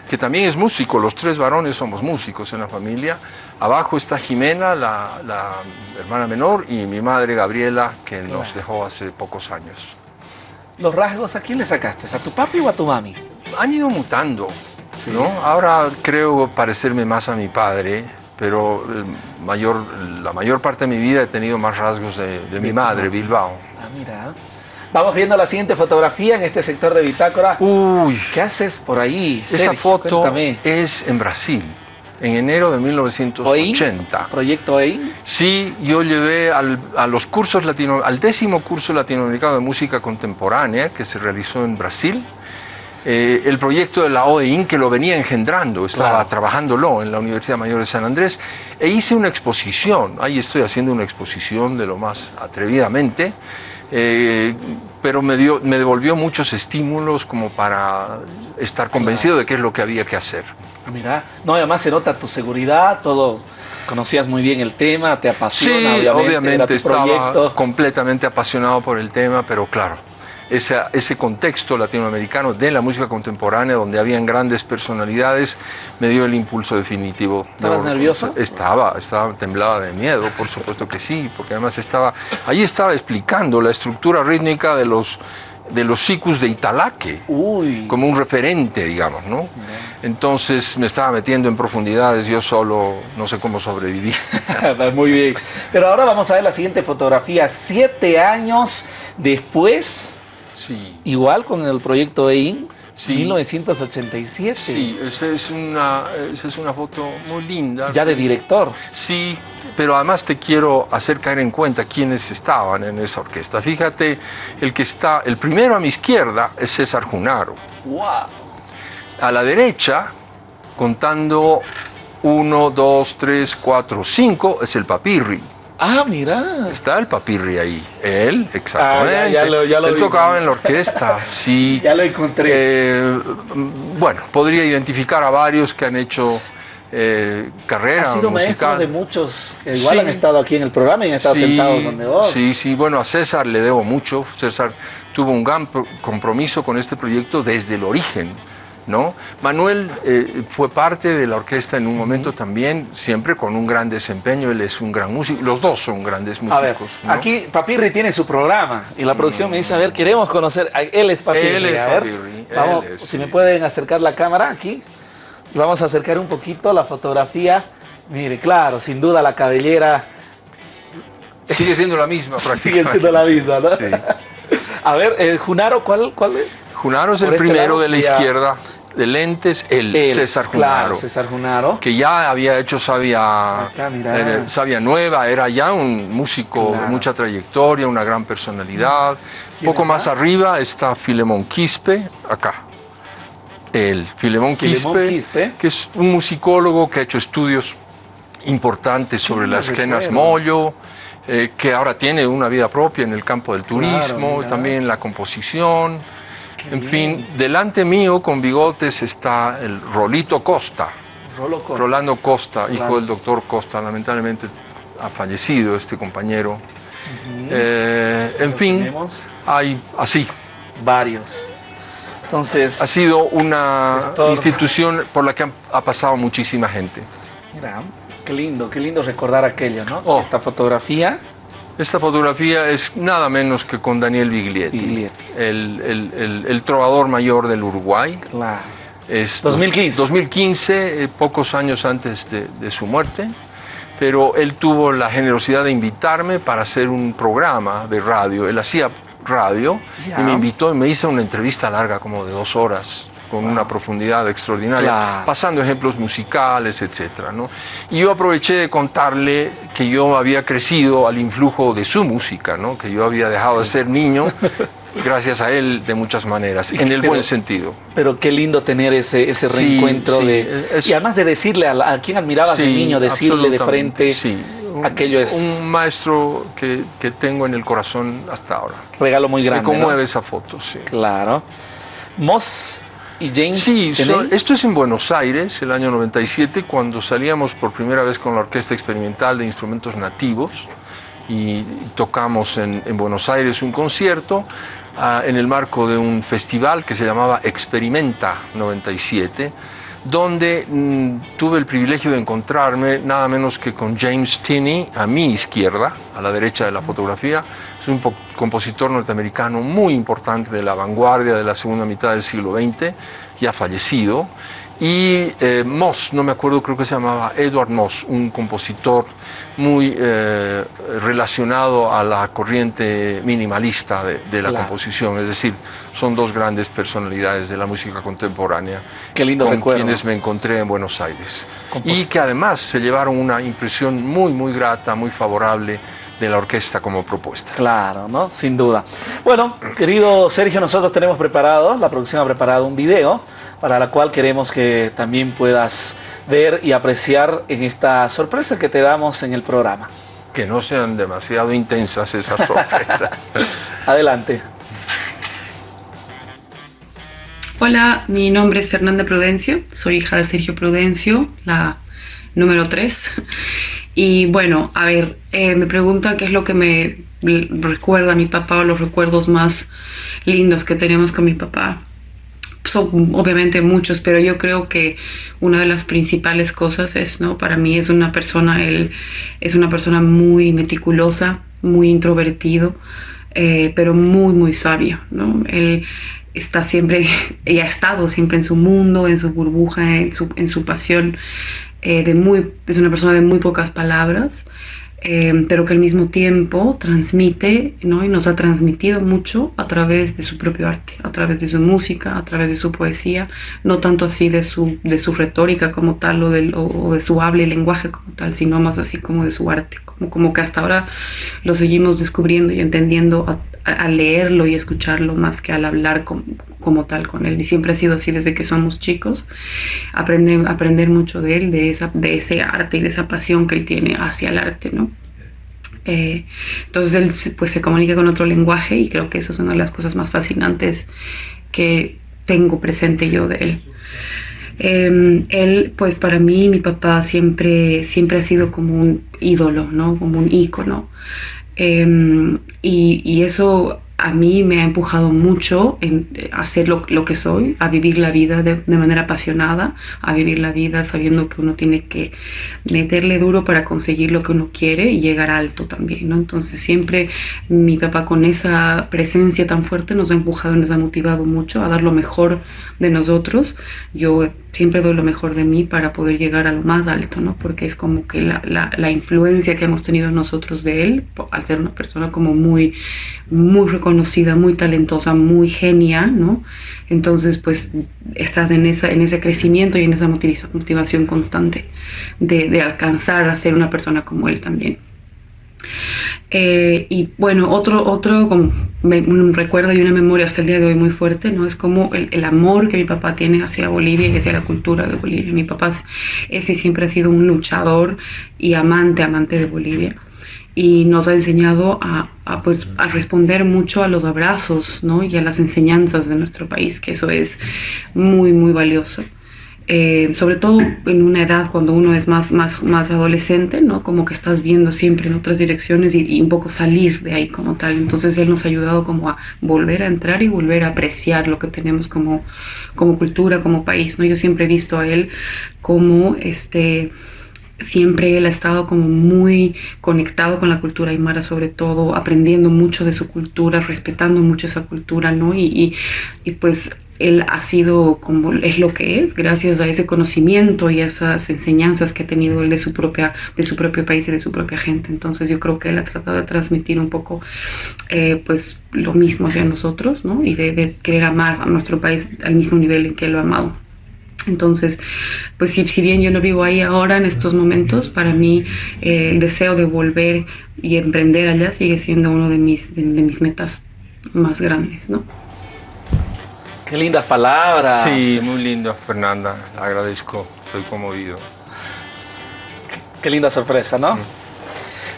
que también es músico, los tres varones somos músicos en la familia. Abajo está Jimena, la, la hermana menor, y mi madre Gabriela, que nos dejó hace pocos años. Los rasgos, ¿a quién le sacaste? ¿A tu papi o a tu mami? han ido mutando, ¿no? Ahora creo parecerme más a mi padre, pero eh, mayor, la mayor parte de mi vida he tenido más rasgos de, de mi madre. Bilbao. Ah, mira. Vamos viendo la siguiente fotografía en este sector de Bitácora. Uy, ¿Qué haces por ahí, esa foto Cuéntame. es en Brasil, en enero de ¿Oín? 1980. ¿Proyecto OIN? Sí, yo llevé al, a los cursos latino, al décimo curso latinoamericano de música contemporánea que se realizó en Brasil. eh, el proyecto de la OEIN que lo venía engendrando, estaba Claro. trabajándolo en la Universidad Mayor de San Andrés, e hice una exposición, ahí estoy haciendo una exposición de lo más atrevidamente, eh, pero me, dio, me devolvió muchos estímulos como para estar convencido de qué es lo que había que hacer. Ah, Mira, no, además se nota tu seguridad, todo. Conocías muy bien el tema, te apasiona, Sí, obviamente, era tu estaba proyecto. completamente apasionado por el tema, pero claro, ese, ese contexto latinoamericano de la música contemporánea, donde habían grandes personalidades, me dio el impulso definitivo. ¿Estabas nervioso? reconocer. Estaba, estaba, temblaba de miedo, por supuesto que sí, porque además estaba, ahí estaba explicando la estructura rítmica de los, de los de Italaque Uy, como un referente, digamos, ¿no? Entonces me estaba metiendo en profundidades, yo solo no sé cómo sobreviví. [laughs] muy bien. Pero ahora vamos a ver la siguiente fotografía. Siete años después, Sí, igual con el proyecto EIN, Sí. 1987. sí, esa es una, esa es una foto muy linda. Ya de director. Sí, pero además te quiero hacer caer en cuenta quiénes estaban en esa orquesta. Fíjate, el que está, el primero a mi izquierda es César Junaro. ¡Wow! A la derecha, contando uno, dos, tres, cuatro, cinco, es el papirri. Ah, mira. Está el papirri ahí. Él, exactamente. Ah, ya- ya lo- ya lo Él vi. tocaba en la orquesta, [laughs] sí. Ya lo encontré. Eh, bueno, podría identificar a varios que han hecho eh, carrera Ha sido maestro musical. de muchos que igual Sí. han estado aquí en el programa y han estado Sí, sentados donde vos. Sí, sí, bueno, a César le debo mucho. César tuvo un gran compromiso con este proyecto desde el origen. ¿No? Manuel eh, fue parte de la orquesta en un momento también, siempre con un gran desempeño, él es un gran músico, los dos son grandes músicos. A ver, aquí Papirri tiene su programa y la producción me dice, a ver, queremos conocer, él es Papirri. Él es a Papirri. si me pueden acercar la cámara aquí, vamos a acercar un poquito la fotografía. Mire, claro, sin duda la cabellera... Sigue siendo la misma [laughs] prácticamente. Sigue siendo la misma, ¿no? Sí. [laughs] A ver, eh, Junaro, ¿cuál, ¿cuál es? Junaro es el este primero de la izquierda de lentes, el, César Junaro. César Junaro. Que ya había hecho Sabia, Sabia Nueva, era ya un músico de mucha trayectoria, una gran personalidad. Un poco más, arriba está Filemón Quispe, acá. El Filemón, Quispe, que es un musicólogo que ha hecho estudios importantes sobre las quenas mollo. Eh, que ahora tiene una vida propia en el campo del turismo, también la composición. En fin, delante mío con bigotes está el Rolito Costa. Rolando Costa, hijo del doctor Costa. Lamentablemente ha fallecido este compañero. Eh, en fin, hay así. Varios. Entonces. Ha sido una institución por la que ha, pasado muchísima gente. Mira, qué lindo, qué lindo recordar aquello, ¿no? Oh. Esta fotografía. Esta fotografía es nada menos que con Daniel Biglietti, El, trovador mayor del Uruguay. Claro. Es 2015. 2015, eh, pocos años antes de, su muerte, pero él tuvo la generosidad de invitarme para hacer un programa de radio. Él hacía radio y me invitó y me hizo una entrevista larga, como de dos horas con una profundidad extraordinaria, pasando ejemplos musicales, etc. ¿no? Y yo aproveché de contarle que yo había crecido al influjo de su música, ¿no? que yo había dejado de ser niño [laughs] gracias a él de muchas maneras, en el buen sentido. Pero qué lindo tener ese, ese reencuentro de... y además de decirle a, quien admirabas de niño, decirle de frente... Aquello es... Un maestro que, que, tengo en el corazón hasta ahora. Regalo muy grande. Me conmueve esa foto, sí. Claro. Moss y James. Sí, esto es en Buenos Aires, el año 97, cuando salíamos por primera vez con la Orquesta Experimental de Instrumentos Nativos y tocamos en, Buenos Aires un concierto ah, en el marco de un festival que se llamaba Experimenta 97 donde mm, tuve el privilegio de encontrarme nada menos que con James Tinney a mi izquierda, a la derecha de la fotografía, es un compositor norteamericano muy importante de la vanguardia de la segunda mitad del siglo XX, ya fallecido. Y eh, Moss, no me acuerdo, creo que se llamaba Edward Moss, un compositor muy eh, relacionado a la corriente minimalista de, la composición. Es decir, son dos grandes personalidades de la música contemporánea. Qué lindo con quienes me encontré en Buenos Aires. Y que además se llevaron una impresión muy, muy grata, muy favorable de la orquesta como propuesta. Claro, ¿no? Sin duda. Bueno, querido Sergio, nosotros tenemos preparado, la producción ha preparado un video para la cual queremos que también puedas ver y apreciar en esta sorpresa que te damos en el programa. Que no sean demasiado intensas esas sorpresas. [laughs] Adelante. Hola, mi nombre es Fernanda Prudencio, soy hija de Sergio Prudencio, la número 3. Y bueno, a ver, eh, me preguntan qué es lo que me recuerda a mi papá o los recuerdos más lindos que tenemos con mi papá. Son obviamente muchos, pero yo creo que una de las principales cosas es, ¿no? Para mí es una persona, él es una persona muy meticulosa, muy introvertido, eh, pero muy, muy sabio, ¿no? Él está siempre, [laughs] y ha estado siempre en su mundo, en su burbuja, en su, en su pasión eh, de muy, es una persona de muy pocas palabras, eh, pero que al mismo tiempo transmite ¿no? y nos ha transmitido mucho a través de su propio arte, a través de su música, a través de su poesía, no tanto así de su, de su retórica como tal o, de su habla y lenguaje como tal, sino más así como de su arte, como, como que hasta ahora lo seguimos descubriendo y entendiendo al leerlo y escucharlo más que al hablar como, tal con él. Y siempre ha sido así desde que somos chicos. Aprender, aprender mucho de él, de, esa, de ese arte y de esa pasión que él tiene hacia el arte, ¿no? Eh, entonces él pues se comunica con otro lenguaje y creo que eso es una de las cosas más fascinantes que tengo presente yo de él. Em, él, pues para mí, mi papá siempre, siempre ha sido como un ídolo, ¿no? Como un ícono. Em, y, eso a mí me ha empujado mucho en eh, hacer lo, lo que soy, a vivir la vida de, de, manera apasionada, a vivir la vida sabiendo que uno tiene que meterle duro para conseguir lo que uno quiere y llegar alto también, ¿no? Entonces siempre mi papá con esa presencia tan fuerte nos ha empujado y nos ha motivado mucho a dar lo mejor de nosotros. Yo siempre doy lo mejor de mí para poder llegar a lo más alto, ¿no? Porque es como que la, la, la influencia que hemos tenido nosotros de él, al ser una persona como muy, muy reconocida, muy talentosa, muy genia, ¿no? Entonces, pues estás en, esa, en ese crecimiento y en esa motivación constante de, alcanzar a ser una persona como él también. Eh, y bueno, otro, otro recuerdo y una memoria hasta el día de hoy muy fuerte, ¿no? Es como el, el, amor que mi papá tiene hacia Bolivia y hacia la cultura de Bolivia. Mi papá es, y siempre ha sido un luchador y amante, amante de Bolivia. Y nos ha enseñado a, a, pues, a responder mucho a los abrazos, ¿no? Y a las enseñanzas de nuestro país, que eso es muy, muy valioso. Eh, sobre todo en una edad cuando uno es más, más, más adolescente, ¿no? Como que estás viendo siempre en otras direcciones y, y, un poco salir de ahí como tal. Entonces él nos ha ayudado como a volver a entrar y volver a apreciar lo que tenemos como, como cultura, como país, ¿no? Yo siempre he visto a él como este siempre él ha estado como muy conectado con la cultura aymara, sobre todo aprendiendo mucho de su cultura, respetando mucho esa cultura, ¿no? Y, y, y pues él ha sido como es lo que es gracias a ese conocimiento y a esas enseñanzas que ha tenido él de su propia de su propio país y de su propia gente entonces yo creo que él ha tratado de transmitir un poco eh, pues lo mismo hacia nosotros ¿no? y de, querer amar a nuestro país al mismo nivel en que lo ha amado entonces, pues si, si, bien yo no vivo ahí ahora en estos momentos, para mí eh, el deseo de volver y emprender allá sigue siendo uno de mis, de, de mis metas más grandes, ¿no? Qué lindas palabras. Sí, muy lindo, Fernanda. Agradezco, estoy conmovido. Qué, qué linda sorpresa, ¿no? Mm.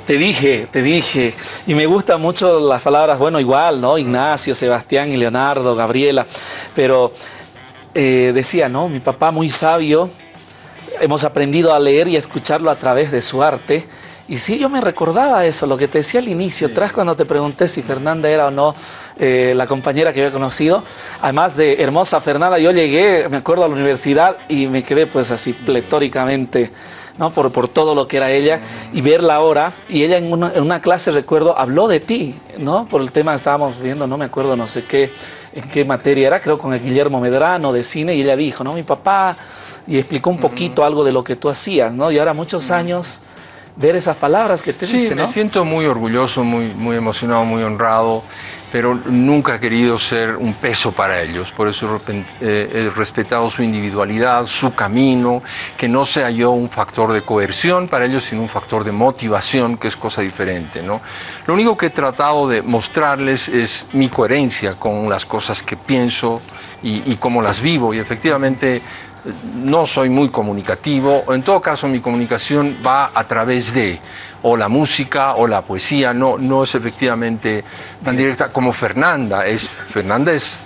Te dije, te dije. Y me gustan mucho las palabras, bueno, igual, ¿no? Ignacio, Sebastián y Leonardo, Gabriela. Pero eh, decía, ¿no? Mi papá muy sabio. Hemos aprendido a leer y a escucharlo a través de su arte. Y sí, yo me recordaba eso, lo que te decía al inicio, sí. tras cuando te pregunté si Fernanda era o no eh, la compañera que había conocido. Además de hermosa Fernanda, yo llegué, me acuerdo, a la universidad y me quedé pues así pletóricamente, ¿no? Por, por todo lo que era ella y verla ahora. Y ella en una, en una clase, recuerdo, habló de ti, ¿no? Por el tema que estábamos viendo, no me acuerdo, no sé qué, en qué materia era, creo con el Guillermo Medrano de cine, y ella dijo, ¿no? Mi papá, y explicó un poquito uh -huh. algo de lo que tú hacías, ¿no? Y ahora muchos uh -huh. años ver esas palabras que te sí, dice, ¿no? me siento muy orgulloso, muy, muy emocionado, muy honrado, pero nunca he querido ser un peso para ellos. Por eso eh, he respetado su individualidad, su camino, que no sea yo un factor de coerción para ellos, sino un factor de motivación, que es cosa diferente, ¿no? Lo único que he tratado de mostrarles es mi coherencia con las cosas que pienso y cómo las vivo, y efectivamente no soy muy comunicativo, en todo caso mi comunicación va a través de o la música o la poesía, no, no es efectivamente tan directa como Fernanda, es, Fernanda es...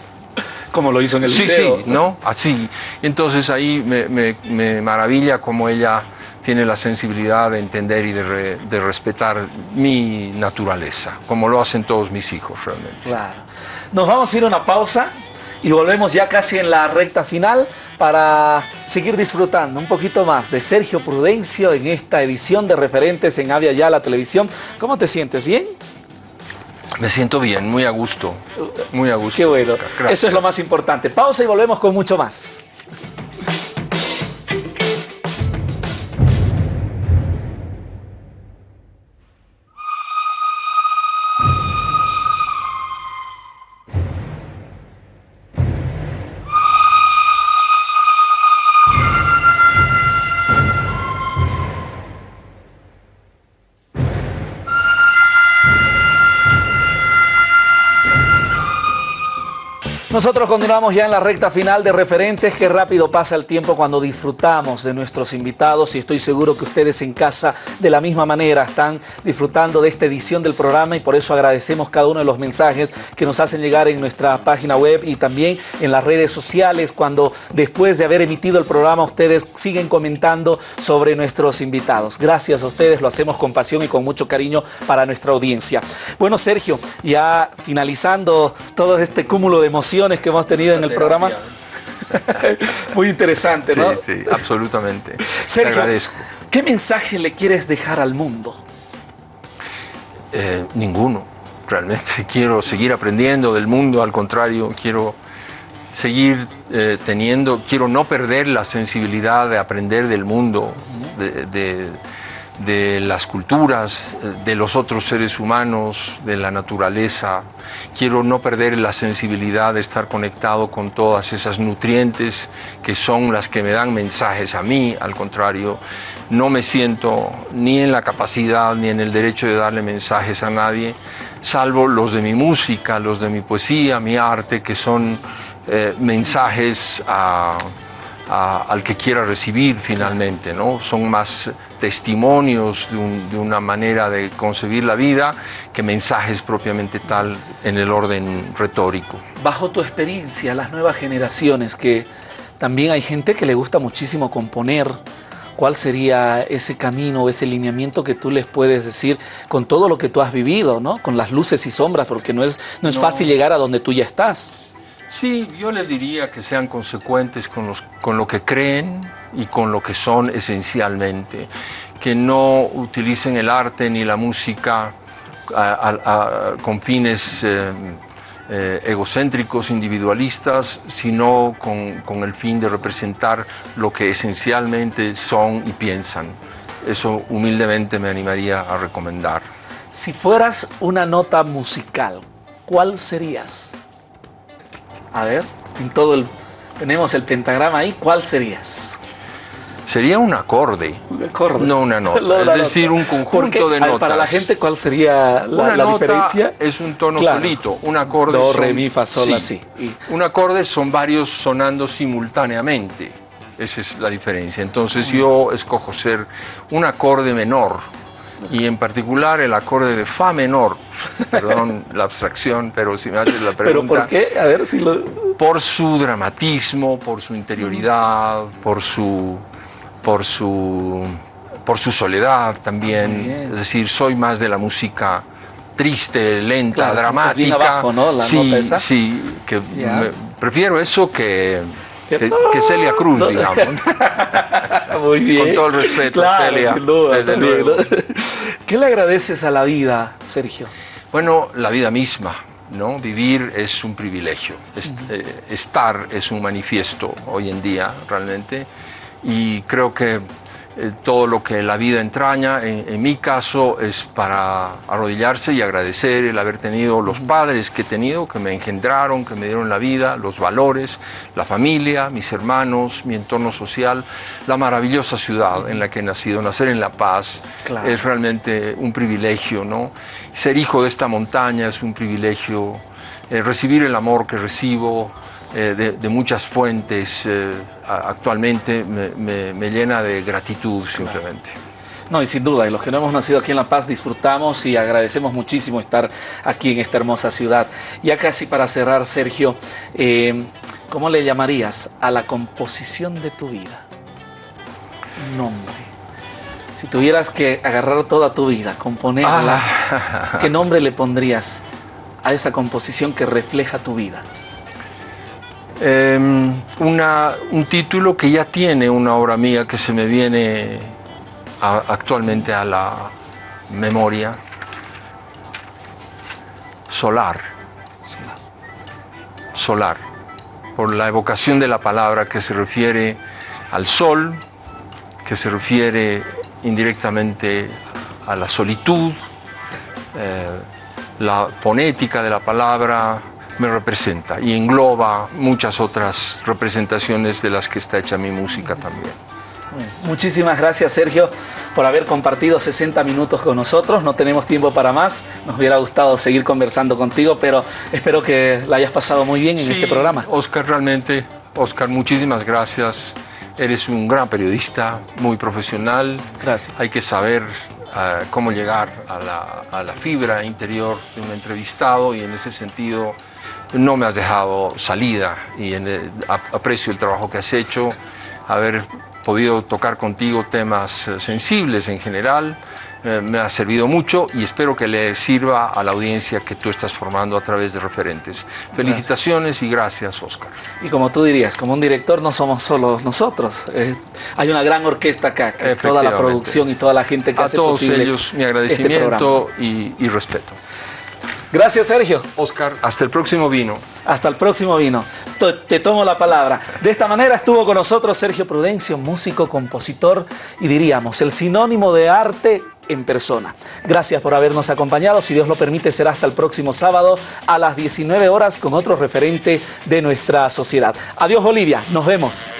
Como lo hizo en el sí, video. Sí, ¿no? Así. Entonces ahí me, me, me maravilla como ella tiene la sensibilidad de entender y de, re, de, respetar mi naturaleza, como lo hacen todos mis hijos realmente. Claro. Nos vamos a ir a una pausa y volvemos ya casi en la recta final para seguir disfrutando un poquito más de Sergio Prudencio en esta edición de referentes en Avia Ya la televisión. ¿Cómo te sientes? ¿Bien? Me siento bien, muy a gusto, muy a gusto. Qué bueno, Gracias. eso es lo más importante. Pausa y volvemos con mucho más. Nosotros continuamos ya en la recta final de referentes. Qué rápido pasa el tiempo cuando disfrutamos de nuestros invitados y estoy seguro que ustedes en casa de la misma manera están disfrutando de esta edición del programa y por eso agradecemos cada uno de los mensajes que nos hacen llegar en nuestra página web y también en las redes sociales cuando después de haber emitido el programa ustedes siguen comentando sobre nuestros invitados. Gracias a ustedes, lo hacemos con pasión y con mucho cariño para nuestra audiencia. Bueno, Sergio, ya finalizando todo este cúmulo de emociones que hemos tenido en el programa. [laughs] Muy interesante, ¿no? Sí, sí, absolutamente. Sergio, Te agradezco. ¿qué mensaje le quieres dejar al mundo? Eh, ninguno, realmente. [laughs] Quiero seguir aprendiendo del mundo, al contrario, quiero seguir eh, teniendo, quiero no perder la sensibilidad de aprender del mundo, de de las culturas, eh, de los otros seres humanos, de la naturaleza. Quiero no perder la sensibilidad de estar conectado con todas esas nutrientes que son las que me dan mensajes a mí. Al contrario, no me siento ni en la capacidad ni en el derecho de darle mensajes a nadie, salvo los de mi música, los de mi poesía, mi arte, que son eh, mensajes al que quiera recibir finalmente, ¿no? Son más testimonios de, una manera de concebir la vida que mensajes propiamente tal en el orden retórico. Bajo tu experiencia, las nuevas generaciones, que también hay gente que le gusta muchísimo componer, ¿cuál sería ese camino, ese lineamiento que tú les puedes decir con todo lo que tú has vivido, ¿no? con las luces y sombras, porque no es, no es fácil llegar a donde tú ya estás? Sí, yo les diría que sean consecuentes con, los, con lo que creen y con lo que son esencialmente, que no utilicen el arte ni la música con fines eh, eh, egocéntricos, individualistas, sino con, con el fin de representar lo que esencialmente son y piensan. Eso humildemente me animaría a recomendar. Si fueras una nota musical, ¿cuál serías? A ver, en todo el... Tenemos el pentagrama ahí, ¿cuál serías? Sería un acorde, un acorde. no una nota, [laughs] es decir, un conjunto de notas. Para la gente, ¿cuál sería la, una diferencia? Es un tono solito, un acorde Do, re, mi, fa, sol, así. Un acorde son varios sonando simultáneamente, esa es la diferencia. Entonces yo escojo ser un acorde menor, y en particular el acorde de Fa menor. [laughs] Perdón la abstracción, pero si me haces la pregunta. ¿Pero por qué? A ver si lo... Por su dramatismo, por su interioridad, por su, por su, por su soledad también. Es decir, soy más de la música triste, lenta, dramática. Abajo, ¿no? La sí, nota esa. sí, que prefiero eso que que, Celia Cruz, digamos. [laughs] Muy bien. Con todo el respeto, Celia. Sin duda, [laughs] ¿Qué le agradeces a la vida, Sergio? Bueno, la vida misma. ¿no? Vivir es un privilegio, eh, estar es un manifiesto hoy en día realmente y creo que eh, todo lo que la vida entraña, en, mi caso, es para arrodillarse y agradecer el haber tenido los padres que he tenido, que me engendraron, que me dieron la vida, los valores, la familia, mis hermanos, mi entorno social, la maravillosa ciudad en la que he nacido. Nacer en La Paz es realmente un privilegio, ¿no? Ser hijo de esta montaña es un privilegio, eh, recibir el amor que recibo, eh, de, muchas fuentes eh, actualmente me, llena de gratitud simplemente. No, y sin duda, y los que no hemos nacido aquí en La Paz disfrutamos y agradecemos muchísimo estar aquí en esta hermosa ciudad. Ya casi para cerrar, Sergio, eh, ¿cómo le llamarías a la composición de tu vida? Nombre. Si tuvieras que agarrar toda tu vida, componerla, ah. [laughs] ¿qué nombre le pondrías a esa composición que refleja tu vida? Em, un título que ya tiene una obra mía que se me viene actualmente a la memoria, Solar. Solar, por la evocación de la palabra que se refiere al sol, que se refiere indirectamente a la solitud, eh, la fonética de la palabra me representa y engloba muchas otras representaciones de las que está hecha mi música también. Muchísimas gracias Sergio por haber compartido 60 minutos con nosotros. No tenemos tiempo para más. Nos hubiera gustado seguir conversando contigo, pero espero que la hayas pasado muy bien en este programa. Oscar, realmente, Oscar, muchísimas gracias. Eres un gran periodista, muy profesional. Gracias. Hay que saber uh, cómo llegar a la, a la fibra interior de un entrevistado y en ese sentido no me has dejado salida y en el, aprecio el trabajo que has hecho, haber podido tocar contigo temas eh, sensibles en general, eh, me ha servido mucho y espero que le sirva a la audiencia que tú estás formando a través de referentes. Felicitaciones gracias. y gracias, Oscar. Y como tú dirías, como un director no somos solo nosotros, eh, hay una gran orquesta acá, que es toda la producción y toda la gente que a hace todos posible ellos mi este agradecimiento y, y respeto. Gracias, Sergio. Oscar, hasta el próximo vino. Hasta el próximo vino. Te tomo la palabra. De esta manera estuvo con nosotros Sergio Prudencio, músico, compositor y diríamos el sinónimo de arte en persona. Gracias por habernos acompañado. Si Dios lo permite, será hasta el próximo sábado a las 19 horas con otro referente de nuestra sociedad. Adiós, Bolivia. Nos vemos.